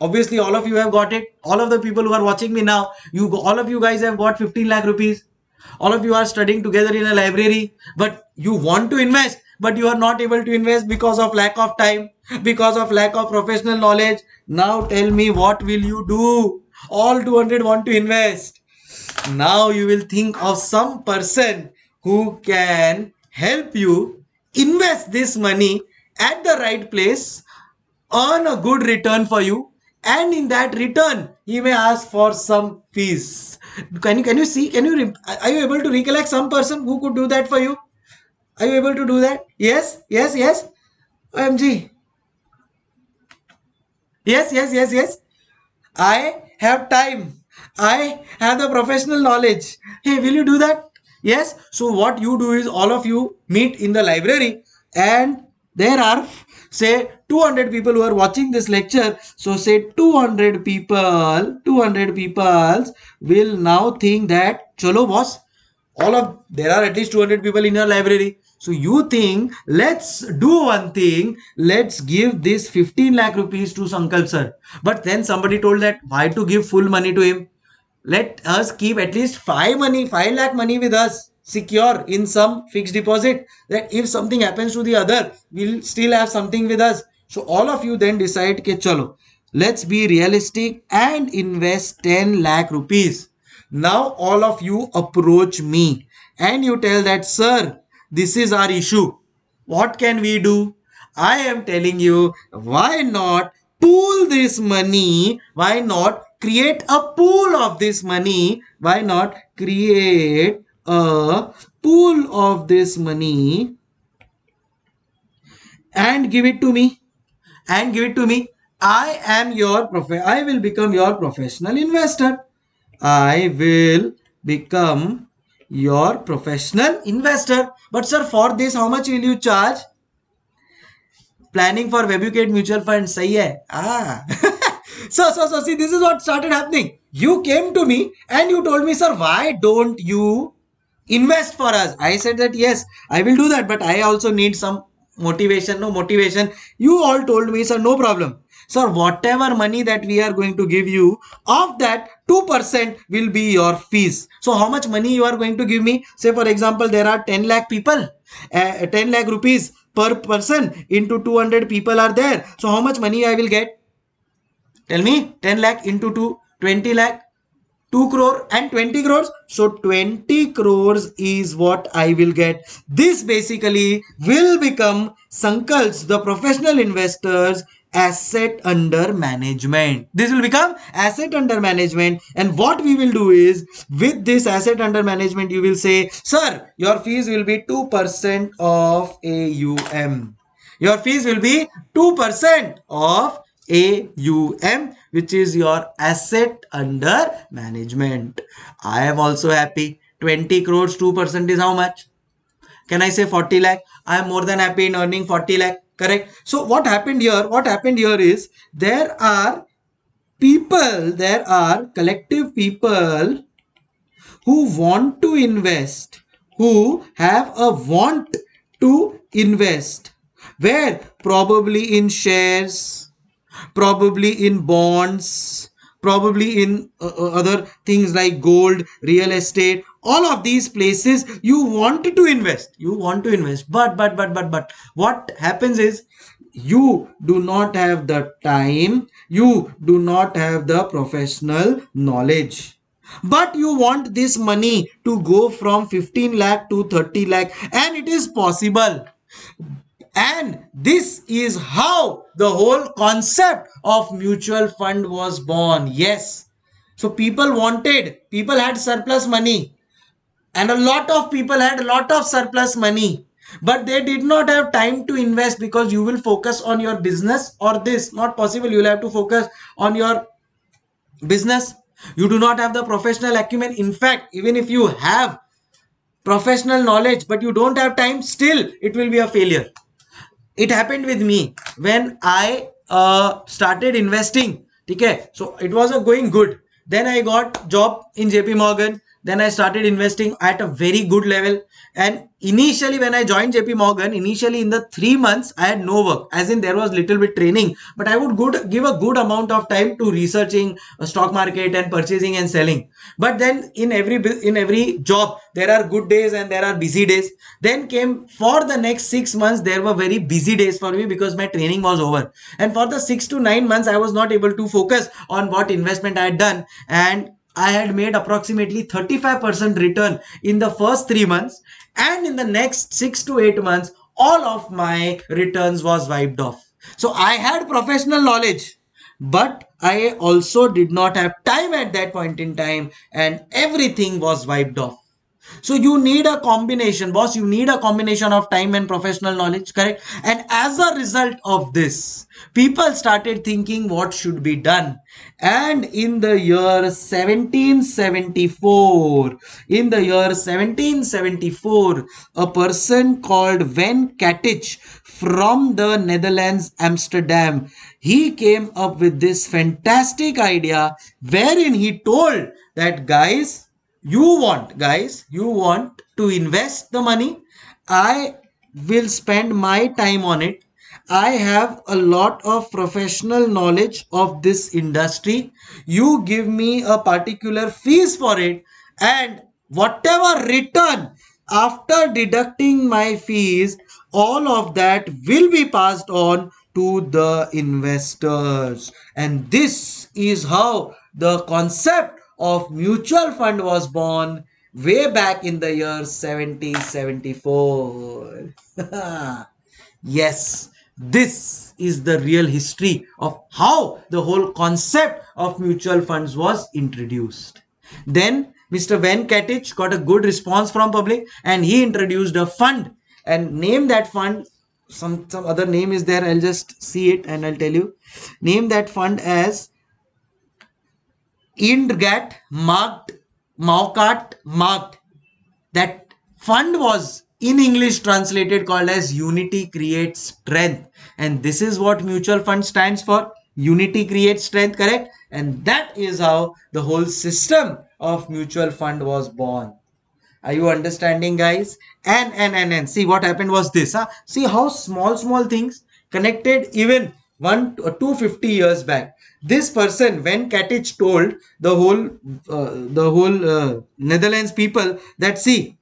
obviously all of you have got it. All of the people who are watching me now you all of you guys have got 15 lakh rupees. All of you are studying together in a library but you want to invest but you are not able to invest because of lack of time because of lack of professional knowledge. Now tell me what will you do? All 200 want to invest. Now you will think of some person who can help you invest this money at the right place earn a good return for you and in that return he may ask for some fees. Can you can you see can you are you able to recollect some person who could do that for you? Are you able to do that? Yes yes yes. Omg yes yes yes yes. I have time. I have the professional knowledge. Hey will you do that? Yes. So what you do is all of you meet in the library and there are say 200 people who are watching this lecture so say 200 people 200 people will now think that chalo boss all of there are at least 200 people in your library. So you think let's do one thing let's give this 15 lakh rupees to sankalp sir. But then somebody told that why to give full money to him? Let us keep at least 5 money 5 lakh money with us secure in some fixed deposit that if something happens to the other we'll still have something with us. So all of you then decide ke chalo let's be realistic and invest 10 lakh rupees. Now all of you approach me and you tell that sir this is our issue. What can we do? I am telling you why not pool this money? Why not create a pool of this money? Why not create a pool of this money and give it to me. And give it to me. I am your prof i will become your professional investor. I will become your professional investor. But sir for this how much will you charge? Planning for webucate mutual fund sahi hai? Ah. So so so see this is what started happening. You came to me and you told me sir why don't you invest for us. I said that yes i will do that but i also need some motivation. No motivation. You all told me sir no problem. Sir whatever money that we are going to give you of that 2% will be your fees. So how much money you are going to give me? Say for example there are 10 lakh people uh, 10 lakh rupees per person into 200 people are there. So how much money i will get? Tell me 10 lakh into 2 20 lakh 2 crore and 20 crores. So 20 crores is what I will get. This basically will become Sankalp's, the professional investors asset under management. This will become asset under management. And what we will do is with this asset under management, you will say, sir, your fees will be 2% of AUM. Your fees will be 2% of AUM which is your asset under management. I am also happy. 20 crores, 2% is how much? Can I say 40 lakh? I am more than happy in earning 40 lakh. Correct. So what happened here? What happened here is there are people, there are collective people who want to invest, who have a want to invest, where probably in shares, probably in bonds probably in uh, uh, other things like gold real estate all of these places you want to invest you want to invest. But but but but but what happens is you do not have the time you do not have the professional knowledge. But you want this money to go from 15 lakh to 30 lakh and it is possible and this is how the whole concept of mutual fund was born. Yes. So people wanted people had surplus money. And a lot of people had a lot of surplus money. But they did not have time to invest because you will focus on your business or this. Not possible. You will have to focus on your business. You do not have the professional acumen. In fact even if you have professional knowledge but you don't have time still it will be a failure it happened with me when i uh, started investing. Okay so it was a going good. Then i got job in jp morgan then i started investing at a very good level. And initially when i joined jp morgan initially in the three months i had no work. As in there was little bit training. But i would good give a good amount of time to researching a stock market and purchasing and selling. But then in every in every job there are good days and there are busy days. Then came for the next six months there were very busy days for me because my training was over. And for the six to nine months i was not able to focus on what investment i had done. And I had made approximately 35% return in the first three months and in the next six to eight months all of my returns was wiped off. So i had professional knowledge but i also did not have time at that point in time and everything was wiped off so you need a combination boss. You need a combination of time and professional knowledge correct? And as a result of this people started thinking what should be done. And in the year 1774 in the year 1774 a person called Van Katich from the Netherlands Amsterdam he came up with this fantastic idea wherein he told that guys you want guys you want to invest the money. I will spend my time on it. I have a lot of professional knowledge of this industry. You give me a particular fees for it and whatever return after deducting my fees all of that will be passed on to the investors. And this is how the concept of mutual fund was born way back in the year 1774. yes, this is the real history of how the whole concept of mutual funds was introduced. Then Mr. Van Katich got a good response from public and he introduced a fund and named that fund some some other name is there i'll just see it and i'll tell you name that fund as Indgat marked Maukat marked. That fund was in English translated called as Unity Creates Strength. And this is what mutual fund stands for. Unity creates strength correct? And that is how the whole system of mutual fund was born. Are you understanding guys? And and and and. See what happened was this huh? see how small small things connected even one or 250 years back. This person when Katich told the whole uh, the whole uh, Netherlands people that see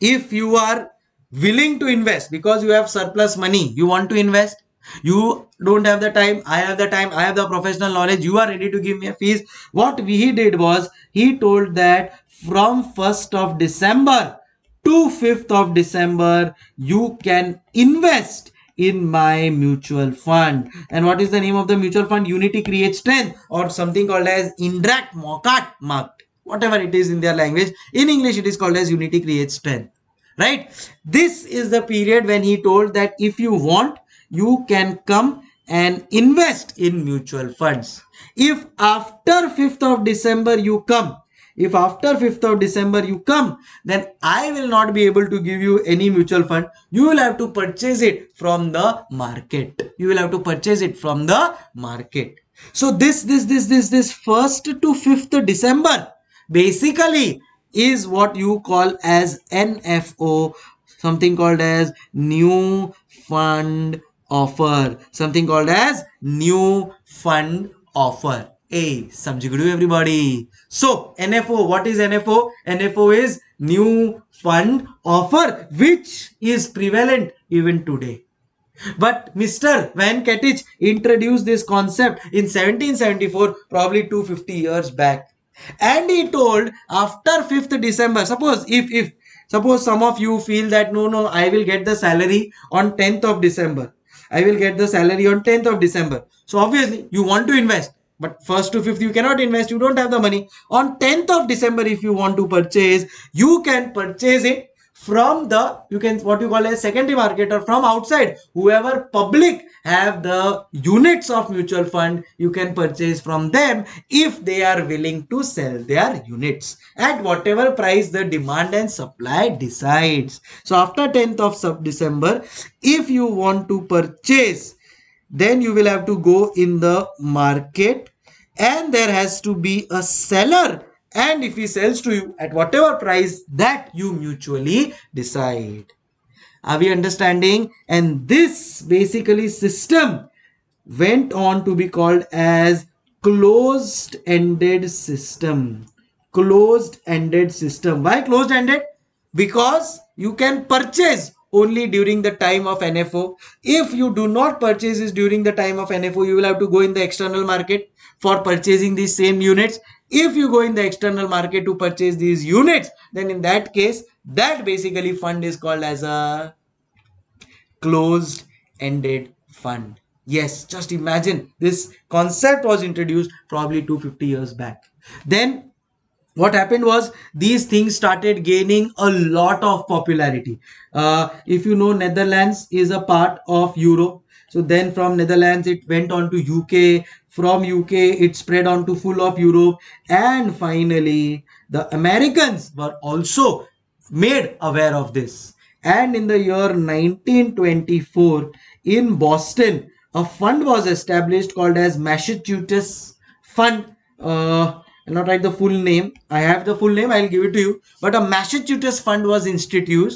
if you are willing to invest because you have surplus money you want to invest you don't have the time i have the time i have the professional knowledge you are ready to give me a fees. What he did was he told that from 1st of december to 5th of december you can invest in my mutual fund. And what is the name of the mutual fund? Unity creates strength or something called as Indrat Mokat marked. Whatever it is in their language. In English, it is called as Unity creates strength. Right? This is the period when he told that if you want, you can come and invest in mutual funds. If after 5th of December you come if after 5th of December you come, then I will not be able to give you any mutual fund. You will have to purchase it from the market. You will have to purchase it from the market. So this, this, this, this, this 1st to 5th December basically is what you call as NFO, something called as new fund offer, something called as new fund offer A. Samjigudu everybody. So NFO, what is NFO? NFO is new fund offer which is prevalent even today. But Mr. Van Ketich introduced this concept in 1774, probably 250 years back. And he told after 5th December, suppose if, if, suppose some of you feel that no, no, I will get the salary on 10th of December. I will get the salary on 10th of December. So obviously you want to invest but first to fifth you cannot invest. You don't have the money. On 10th of december if you want to purchase you can purchase it from the you can what you call a secondary market or from outside. Whoever public have the units of mutual fund you can purchase from them if they are willing to sell their units at whatever price the demand and supply decides. So after 10th of december if you want to purchase then you will have to go in the market and there has to be a seller. And if he sells to you at whatever price that you mutually decide. Are we understanding? And this basically system went on to be called as closed ended system. Closed ended system. Why closed ended because you can purchase only during the time of NFO. If you do not purchase this during the time of NFO, you will have to go in the external market for purchasing these same units. If you go in the external market to purchase these units then in that case that basically fund is called as a closed ended fund. Yes just imagine this concept was introduced probably 250 years back. Then what happened was these things started gaining a lot of popularity. Uh, if you know netherlands is a part of europe so then from netherlands it went on to uk from UK, it spread on to full of Europe. And finally, the Americans were also made aware of this. And in the year 1924, in Boston, a fund was established called as Massachusetts Fund. Uh, I'll not write the full name. I have the full name. I'll give it to you. But a Massachusetts fund was instituted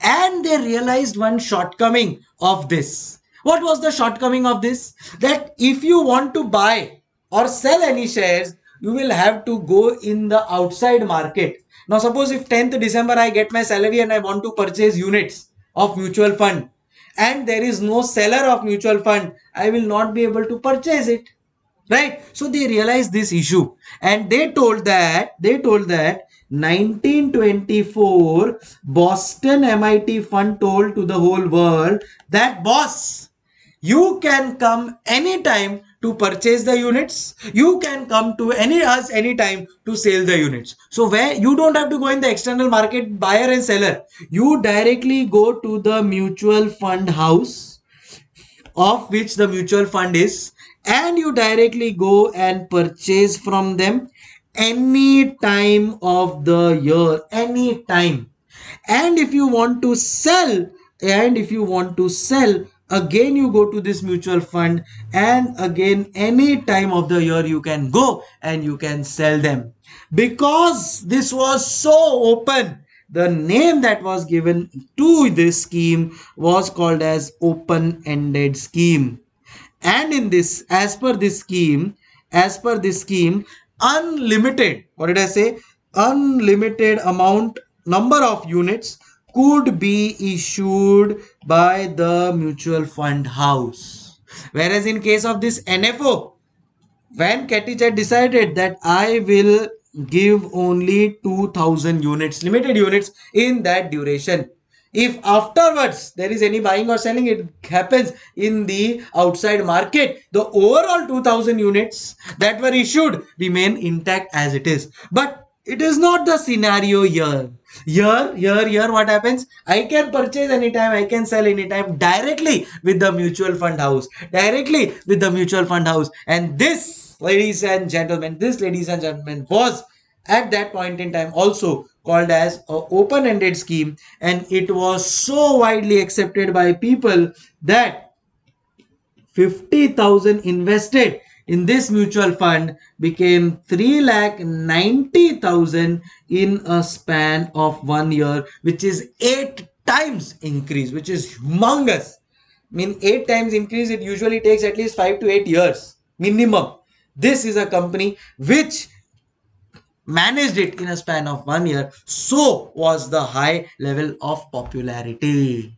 and they realized one shortcoming of this what was the shortcoming of this? That if you want to buy or sell any shares, you will have to go in the outside market. Now, suppose if 10th December I get my salary and I want to purchase units of mutual fund and there is no seller of mutual fund, I will not be able to purchase it. Right? So they realized this issue and they told that, they told that 1924 Boston MIT fund told to the whole world that boss you can come anytime to purchase the units. You can come to any us anytime to sell the units. So where you don't have to go in the external market buyer and seller. You directly go to the mutual fund house of which the mutual fund is and you directly go and purchase from them any time of the year any time. And if you want to sell and if you want to sell again you go to this mutual fund and again any time of the year you can go and you can sell them. Because this was so open the name that was given to this scheme was called as open-ended scheme. And in this as per this scheme as per this scheme unlimited what did i say? Unlimited amount number of units could be issued by the mutual fund house. Whereas in case of this NFO, when Ketich had decided that I will give only 2000 units, limited units in that duration. If afterwards there is any buying or selling, it happens in the outside market. The overall 2000 units that were issued remain intact as it is. But it is not the scenario here here here here what happens? I can purchase anytime i can sell anytime directly with the mutual fund house directly with the mutual fund house. And this ladies and gentlemen this ladies and gentlemen was at that point in time also called as a open-ended scheme. And it was so widely accepted by people that 50000 invested in this mutual fund became 3 lakh 90,000 in a span of one year which is 8 times increase which is humongous. I mean 8 times increase it usually takes at least 5 to 8 years minimum. This is a company which managed it in a span of one year so was the high level of popularity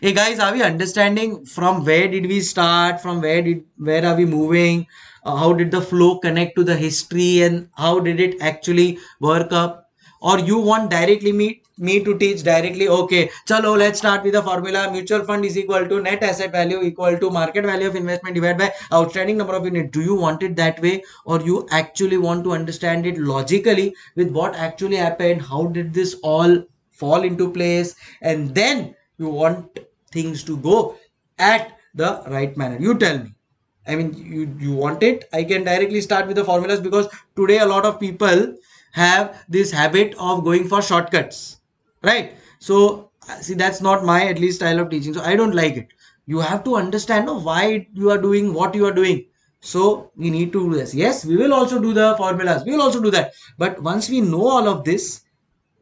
hey guys are we understanding from where did we start from where did where are we moving? Uh, how did the flow connect to the history and how did it actually work up? Or you want directly me me to teach directly? Okay chalo let's start with the formula. Mutual fund is equal to net asset value equal to market value of investment divided by outstanding number of units. Do you want it that way? Or you actually want to understand it logically with what actually happened? How did this all fall into place? And then you want things to go at the right manner. You tell me. I mean you you want it? I can directly start with the formulas because today a lot of people have this habit of going for shortcuts right? So see that's not my at least style of teaching. So i don't like it. You have to understand why you are doing what you are doing. So we need to do this. Yes we will also do the formulas. We will also do that. But once we know all of this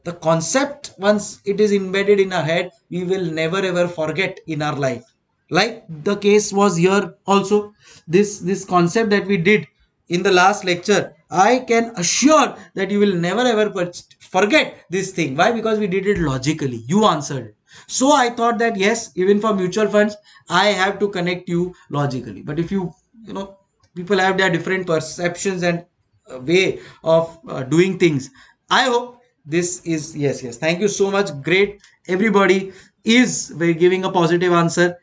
the concept once it is embedded in our head we will never ever forget in our life like the case was here also this this concept that we did in the last lecture I can assure that you will never ever forget this thing. Why? Because we did it logically. You answered. So I thought that yes, even for mutual funds, I have to connect you logically. But if you, you know, people have their different perceptions and uh, way of uh, doing things. I hope this is yes, yes. Thank you so much. Great. Everybody is we're giving a positive answer.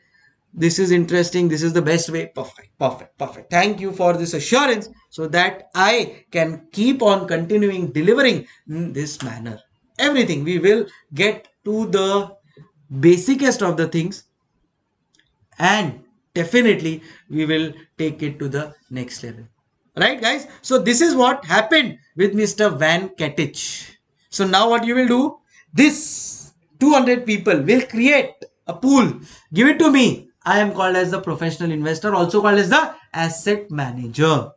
This is interesting. This is the best way. Perfect. Perfect. Perfect. Thank you for this assurance so that i can keep on continuing delivering in this manner. Everything. We will get to the basicest of the things and definitely we will take it to the next level. Right guys? So this is what happened with mr van Ketich. So now what you will do this 200 people will create a pool give it to me I am called as the professional investor, also called as the asset manager.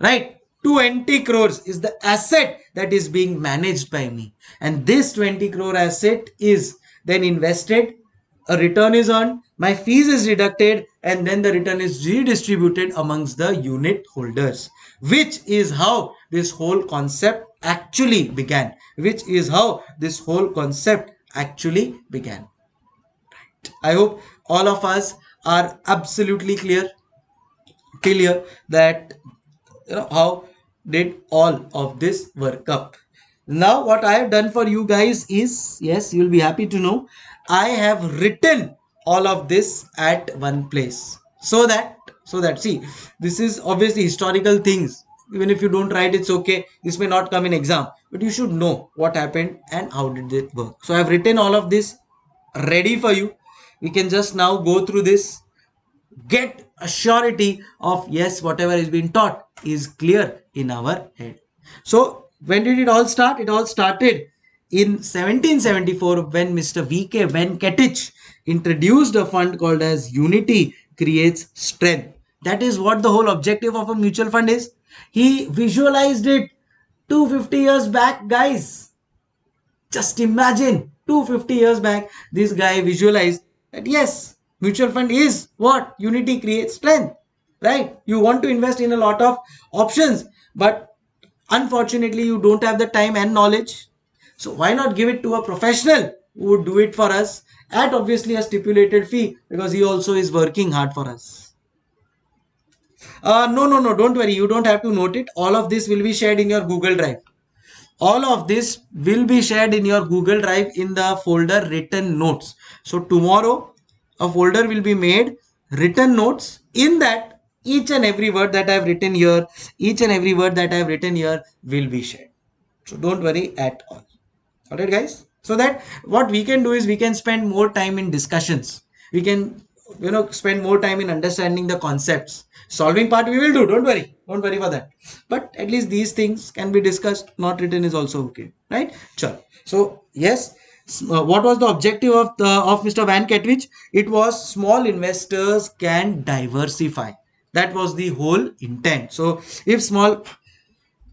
Right? 20 crores is the asset that is being managed by me. And this 20 crore asset is then invested, a return is earned, my fees is deducted, and then the return is redistributed amongst the unit holders, which is how this whole concept actually began. Which is how this whole concept actually began. Right. I hope all of us are absolutely clear clear that you know how did all of this work up now what i have done for you guys is yes you'll be happy to know i have written all of this at one place so that so that see this is obviously historical things even if you don't write it's okay. This may not come in exam but you should know what happened and how did it work. So i have written all of this ready for you. We can just now go through this. Get a surety of yes whatever is being taught is clear in our head. So when did it all start? It all started in 1774 when mr vk venkatich introduced a fund called as unity creates strength. That is what the whole objective of a mutual fund is he visualized it 250 years back guys just imagine 250 years back this guy visualized that yes, mutual fund is what? Unity creates strength, right? You want to invest in a lot of options, but unfortunately, you don't have the time and knowledge. So why not give it to a professional who would do it for us at obviously a stipulated fee because he also is working hard for us. Uh, no, no, no, don't worry. You don't have to note it. All of this will be shared in your Google Drive. All of this will be shared in your Google Drive in the folder written notes. So tomorrow a folder will be made written notes in that each and every word that I have written here, each and every word that I have written here will be shared. So don't worry at all. Alright guys. So that what we can do is we can spend more time in discussions. We can you know spend more time in understanding the concepts. Solving part we will do. Don't worry. Don't worry for that. But at least these things can be discussed. Not written is also okay. Right? Sure. So yes uh, what was the objective of the of Mr. Van Ketwich? It was small investors can diversify. That was the whole intent. So if small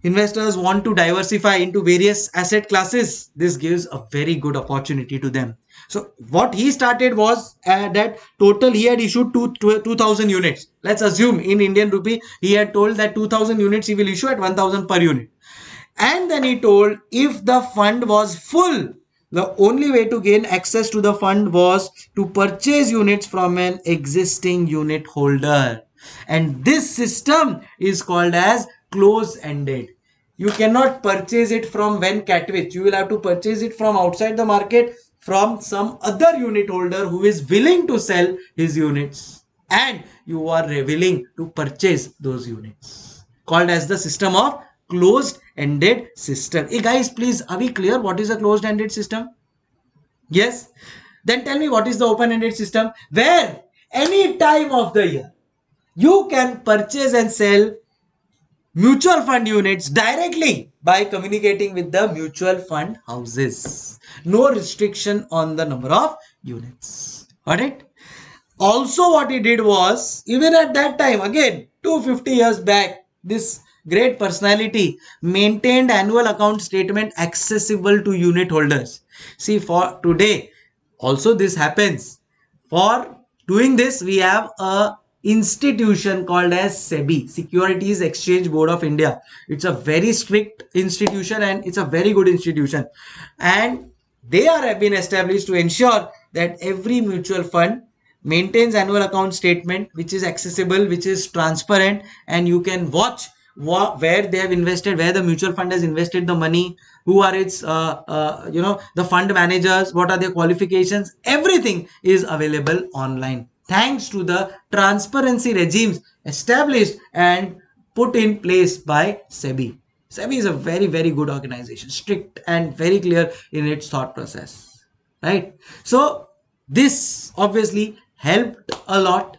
investors want to diversify into various asset classes this gives a very good opportunity to them so what he started was uh, that total he had issued two, 2000 units. Let's assume in indian rupee he had told that 2000 units he will issue at 1000 per unit. And then he told if the fund was full the only way to gain access to the fund was to purchase units from an existing unit holder. And this system is called as close-ended. You cannot purchase it from Van Ketwich you will have to purchase it from outside the market from some other unit holder who is willing to sell his units. And you are willing to purchase those units. Called as the system of closed ended system. Hey guys please are we clear what is a closed ended system? Yes? Then tell me what is the open ended system? Where any time of the year you can purchase and sell mutual fund units directly by communicating with the mutual fund houses. No restriction on the number of units. Got it? Also what he did was even at that time again 250 years back this great personality maintained annual account statement accessible to unit holders. See for today also this happens. For doing this we have a institution called as SEBI, Securities Exchange Board of India. It's a very strict institution and it's a very good institution. And they are have been established to ensure that every mutual fund maintains annual account statement which is accessible, which is transparent and you can watch where they have invested, where the mutual fund has invested the money, who are its, uh, uh, you know, the fund managers, what are their qualifications, everything is available online thanks to the transparency regimes established and put in place by SEBI. SEBI is a very, very good organization, strict and very clear in its thought process, right? So this obviously helped a lot.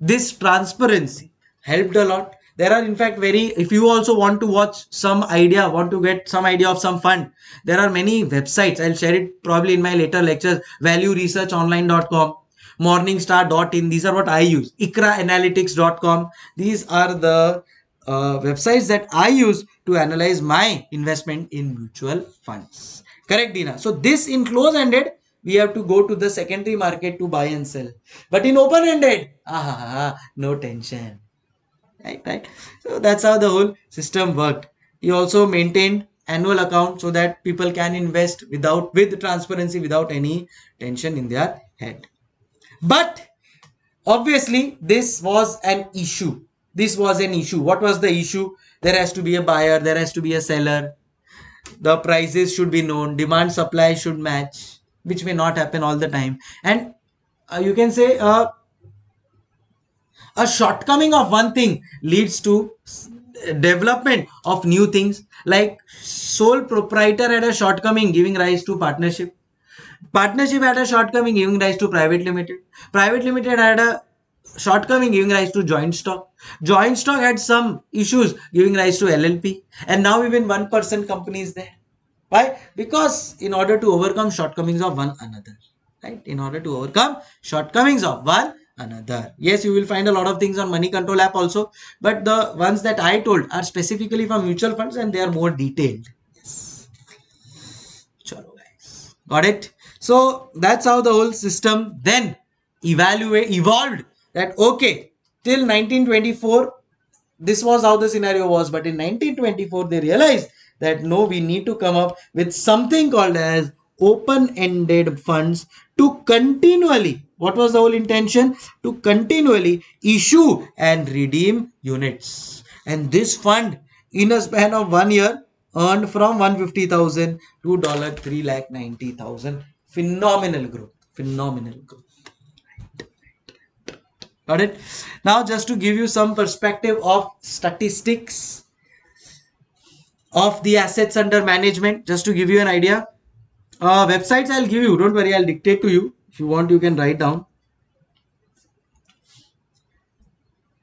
This transparency helped a lot there are in fact very if you also want to watch some idea want to get some idea of some fund there are many websites i'll share it probably in my later lectures valueresearchonline.com morningstar.in these are what i use. icraanalytics.com these are the uh, websites that i use to analyze my investment in mutual funds. Correct dina so this in close ended we have to go to the secondary market to buy and sell. But in open ended ah, no tension. Right right? So that's how the whole system worked. He also maintained annual account so that people can invest without with transparency without any tension in their head but obviously this was an issue. This was an issue. What was the issue? There has to be a buyer there has to be a seller. The prices should be known demand supply should match which may not happen all the time. And uh, you can say uh, a shortcoming of one thing leads to development of new things. Like sole proprietor had a shortcoming giving rise to partnership partnership had a shortcoming giving rise to private limited. Private limited had a shortcoming giving rise to joint stock. Joint stock had some issues giving rise to llp and now even one person company is there. Why? Because in order to overcome shortcomings of one another right? In order to overcome shortcomings of one another. Yes you will find a lot of things on money control app also. But the ones that i told are specifically for mutual funds and they are more detailed. Yes. Chalo guys. Got it so that's how the whole system then evaluate evolved that okay till 1924 this was how the scenario was but in 1924 they realized that no we need to come up with something called as open-ended funds to continually what was the whole intention? To continually issue and redeem units. And this fund in a span of one year earned from 150,000 to dollar 3 lakh 90,000. Phenomenal growth. Phenomenal growth. Got it? Now just to give you some perspective of statistics of the assets under management, just to give you an idea. Uh, websites I'll give you, don't worry, I'll dictate to you if you want you can write down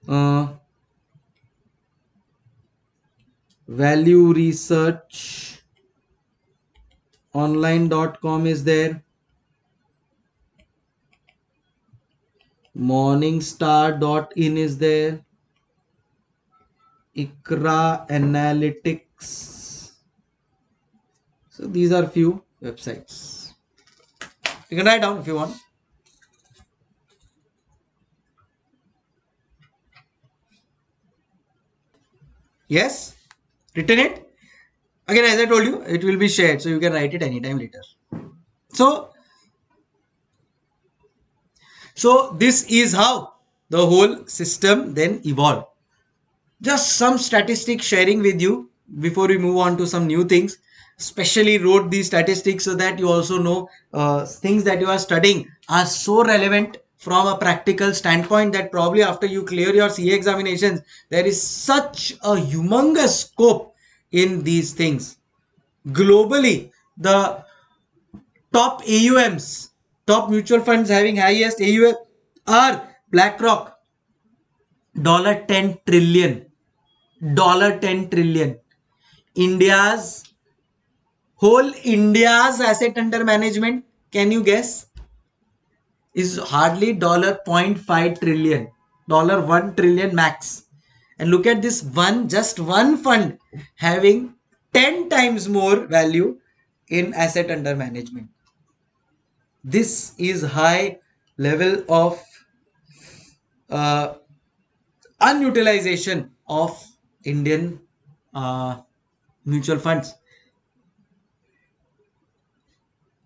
uh, value research online.com is there morningstar.in is there ICRA Analytics. So these are few websites. You can write down if you want. Yes, written it. Again, as I told you, it will be shared, so you can write it anytime later. So, so this is how the whole system then evolved. Just some statistics sharing with you before we move on to some new things. Especially wrote these statistics so that you also know uh, things that you are studying are so relevant from a practical standpoint that probably after you clear your CA examinations, there is such a humongous scope in these things. Globally, the top AUMs, top mutual funds having highest AUM are BlackRock, dollar 10 trillion, dollar 10 trillion. India's whole India's asset under management, can you guess? Is hardly dollar 0.5 trillion, dollar 1 trillion max. And look at this one, just one fund having 10 times more value in asset under management. This is high level of uh, unutilization of Indian uh, mutual funds.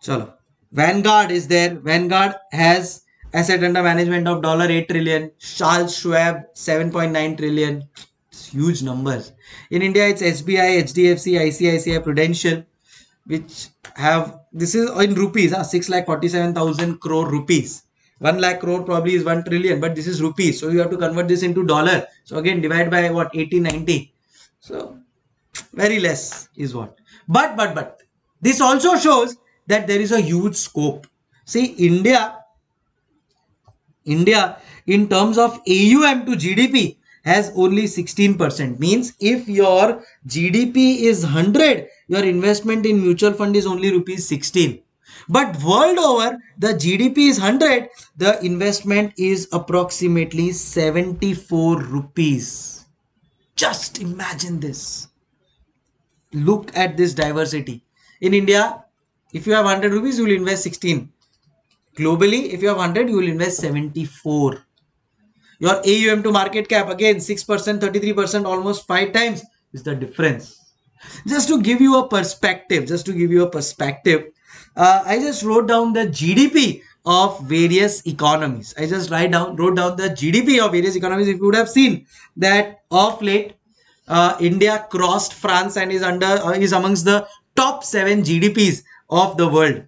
Chalo. Vanguard is there. Vanguard has asset under management of dollar 8 trillion. Charles Schwab 7.9 trillion. It's huge numbers. In India, it's SBI, HDFC, ICICI, Prudential, which have this is in rupees, huh? 6 lakh 47,000 crore rupees. 1 lakh crore probably is 1 trillion, but this is rupees. So you have to convert this into dollar. So again, divide by what 80, 90. So very less is what. But, but, but this also shows that there is a huge scope. See, India, India in terms of AUM to GDP has only 16%. Means if your GDP is 100, your investment in mutual fund is only rupees 16. But world over, the GDP is 100, the investment is approximately 74 rupees. Just imagine this. Look at this diversity. In India, if you have 100 rupees, you will invest 16. Globally, if you have 100, you will invest 74. Your AUM to market cap, again, 6%, 33%, almost 5 times is the difference. Just to give you a perspective, just to give you a perspective, uh, I just wrote down the GDP of various economies. I just write down, wrote down the GDP of various economies. If you would have seen that of late, uh, India crossed France and is under uh, is amongst the top seven GDPs of the world.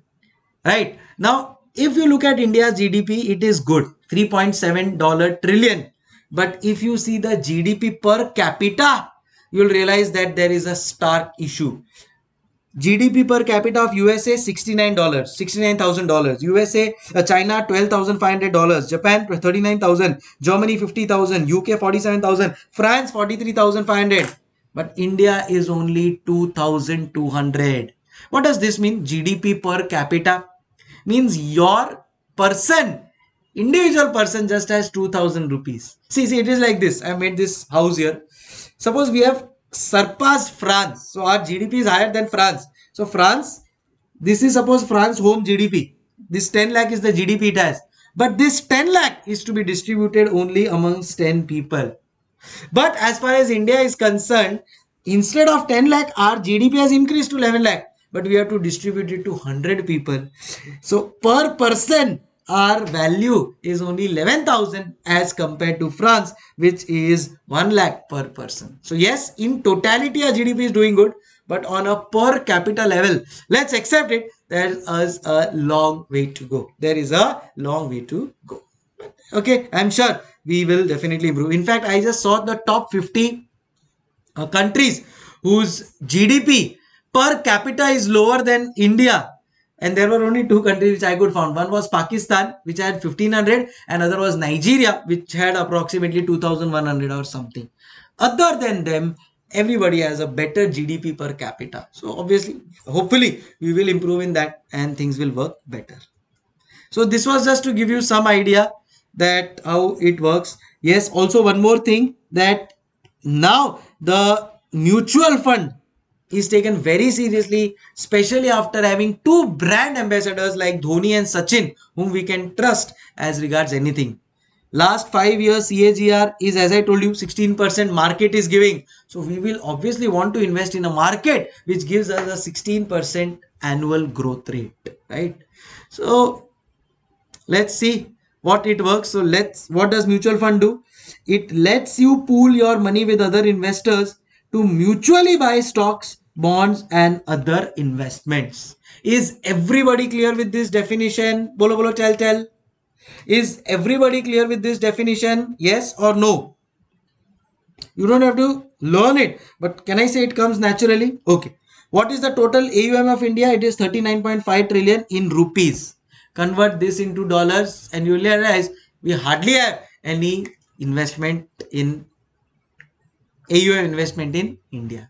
Right now, if you look at India's GDP, it is good, 3.7 dollar trillion. But if you see the GDP per capita, you will realize that there is a stark issue. GDP per capita of USA $69, $69,000. USA, uh, China $12,500. Japan 39,000. Germany 50,000. UK 47,000. France 43,500. But India is only 2,200. What does this mean? GDP per capita means your person, individual person just has 2000 rupees. See, see, it is like this. I made this house here. Suppose we have surpassed France. So our GDP is higher than France. So France, this is suppose France home GDP. This 10 lakh is the GDP it has. But this 10 lakh is to be distributed only amongst 10 people. But as far as India is concerned, instead of 10 lakh, our GDP has increased to 11 lakh. But we have to distribute it to 100 people. So per person, our value is only 11,000 as compared to France, which is 1 lakh per person. So yes, in totality, our GDP is doing good, but on a per capita level, let's accept it, there is a long way to go. There is a long way to go. Okay, I'm sure we will definitely improve. In fact, I just saw the top 50 uh, countries whose GDP per capita is lower than India and there were only two countries which I could find. One was Pakistan, which had 1500, and other was Nigeria, which had approximately 2100 or something. Other than them, everybody has a better GDP per capita. So obviously, hopefully, we will improve in that and things will work better. So this was just to give you some idea that how it works. Yes, also one more thing that now the mutual fund is taken very seriously, especially after having two brand ambassadors like Dhoni and Sachin, whom we can trust as regards anything. Last five years CAGR is as I told you 16% market is giving. So we will obviously want to invest in a market which gives us a 16% annual growth rate, right? So let's see what it works. So let's what does mutual fund do? It lets you pool your money with other investors to mutually buy stocks bonds and other investments. Is everybody clear with this definition? Bolo bolo tell tell. Is everybody clear with this definition? Yes or no? You don't have to learn it, but can I say it comes naturally? Okay. What is the total AUM of India? It is 39.5 trillion in rupees. Convert this into dollars and you realize we hardly have any investment in AUM investment in India.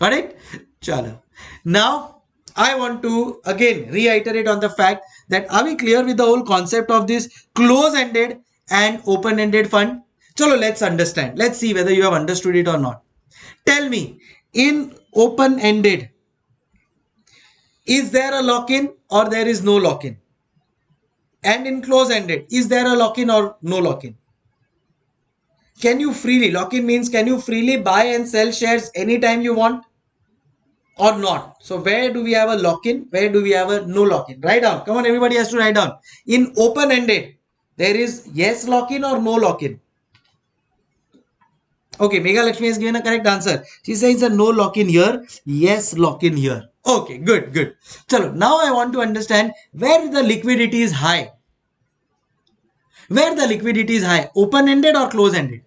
It? Chalo. Now, I want to again reiterate on the fact that are we clear with the whole concept of this close-ended and open-ended fund? Chalo, let's understand. Let's see whether you have understood it or not. Tell me, in open-ended, is there a lock-in or there is no lock-in? And in close-ended, is there a lock-in or no lock-in? Can you freely, lock-in means can you freely buy and sell shares anytime you want or not? So where do we have a lock-in? Where do we have a no lock-in? Write down. Come on, everybody has to write down. In open-ended, there is yes lock-in or no lock-in. Okay, Mega Lakshmi has given a correct answer. She says a no lock-in here, yes lock-in here. Okay, good, good. Chalo, now I want to understand where the liquidity is high. Where the liquidity is high, open-ended or close-ended?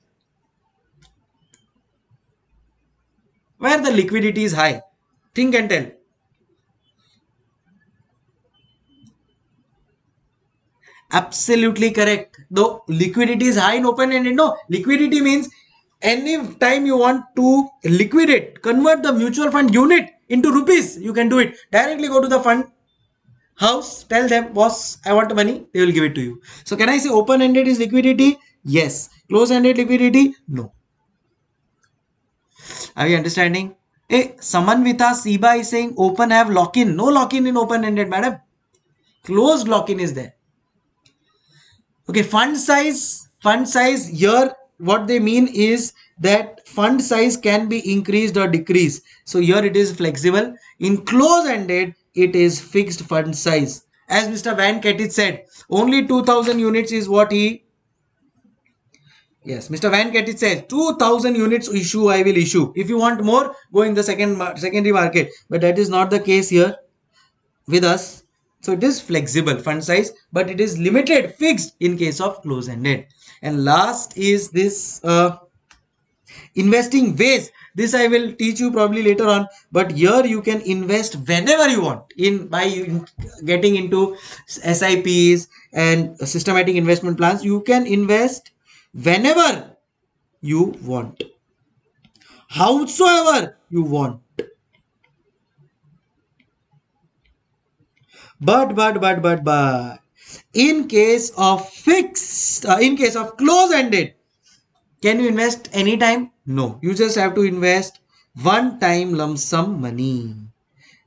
Where the liquidity is high. Think and tell. Absolutely correct. Though liquidity is high in open-ended, no. Liquidity means any time you want to liquidate, convert the mutual fund unit into rupees, you can do it. Directly go to the fund house, tell them, boss, I want money, they will give it to you. So can I say open-ended is liquidity? Yes. Close-ended liquidity? No. Are you understanding? Hey, Samanvita Siba is saying open have lock-in. No lock-in in open-ended, madam. Closed lock-in is there. Okay, fund size. Fund size here, what they mean is that fund size can be increased or decreased. So here it is flexible. In close-ended, it is fixed fund size. As Mr. Van Ketwich said, only 2000 units is what he Yes, Mr. Van Ketwich says 2000 units issue I will issue. If you want more, go in the second secondary market. But that is not the case here with us. So it is flexible fund size, but it is limited, fixed in case of close-ended. And last is this uh, investing ways this i will teach you probably later on but here you can invest whenever you want in by getting into sips and systematic investment plans you can invest whenever you want howsoever you want but but but but but in case of fixed uh, in case of close ended can you invest anytime no, you just have to invest one time lump sum money.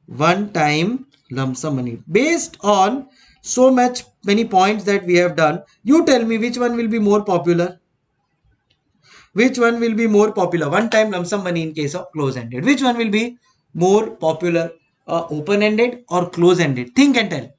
One time lump sum money. Based on so much many points that we have done, you tell me which one will be more popular. Which one will be more popular? One time lump sum money in case of close-ended. Which one will be more popular? Uh, open-ended or close-ended? Think and tell.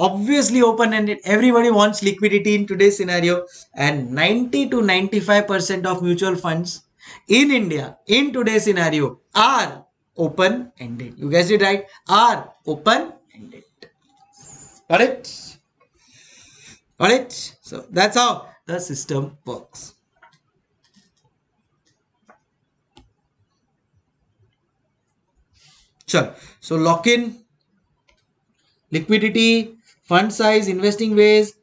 Obviously open-ended everybody wants liquidity in today's scenario and 90 to 95 percent of mutual funds in india in today's scenario are open-ended you guys did right. Are open-ended got it? Got it? So that's how the system works. Sure. So lock in. Liquidity fund size, investing ways,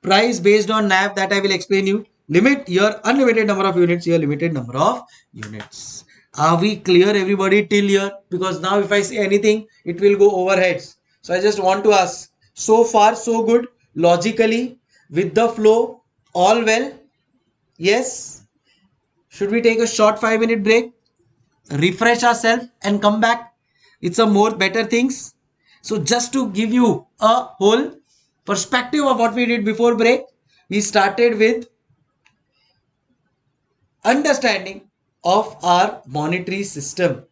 price based on NAV that I will explain you. Limit your unlimited number of units, your limited number of units. Are we clear everybody till here? Because now if I say anything, it will go overheads. So I just want to ask, so far so good? logically with the flow all well yes should we take a short 5 minute break refresh ourselves and come back it's some more better things so just to give you a whole perspective of what we did before break we started with understanding of our monetary system.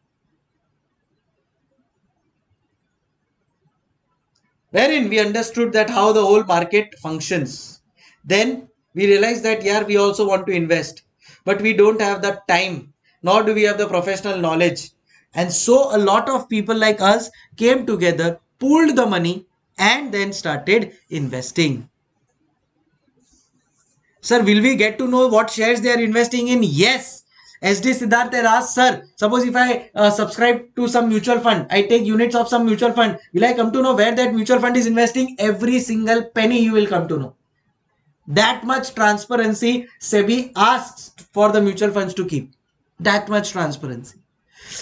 Wherein we understood that how the whole market functions. Then we realized that yeah we also want to invest. But we don't have the time nor do we have the professional knowledge. And so a lot of people like us came together pooled the money and then started investing. Sir, will we get to know what shares they are investing in? Yes. SD Siddharth asked, Sir, suppose if I uh, subscribe to some mutual fund, I take units of some mutual fund, will I come to know where that mutual fund is investing? Every single penny you will come to know. That much transparency SEBI asks for the mutual funds to keep. That much transparency.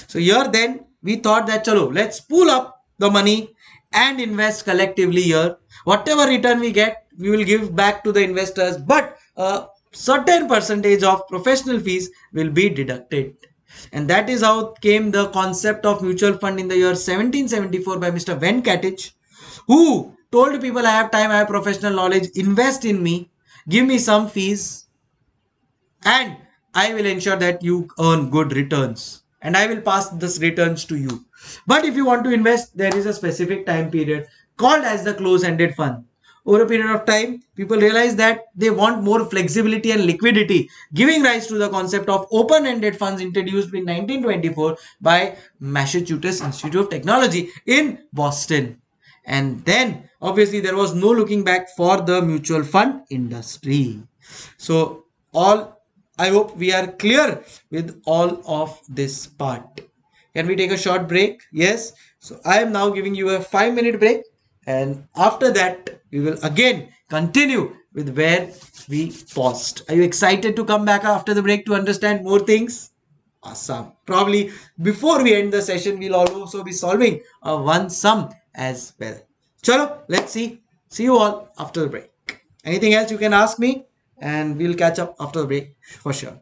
So here then we thought that chalo, let's pull up the money and invest collectively here. Whatever return we get, we will give back to the investors. But a certain percentage of professional fees will be deducted. And that is how came the concept of mutual fund in the year 1774 by Mr. Van Ketwich, who told people I have time, I have professional knowledge, invest in me, give me some fees, and I will ensure that you earn good returns. And I will pass this returns to you. But if you want to invest, there is a specific time period called as the close-ended fund over a period of time, people realize that they want more flexibility and liquidity, giving rise to the concept of open-ended funds introduced in 1924 by Massachusetts Institute of Technology in Boston. And then obviously there was no looking back for the mutual fund industry. So all I hope we are clear with all of this part. Can we take a short break? Yes. So I am now giving you a five minute break and after that we will again continue with where we paused. Are you excited to come back after the break to understand more things? Awesome. Probably before we end the session, we'll also be solving a one sum as well. Chalo, let's see. See you all after the break. Anything else you can ask me and we'll catch up after the break for sure.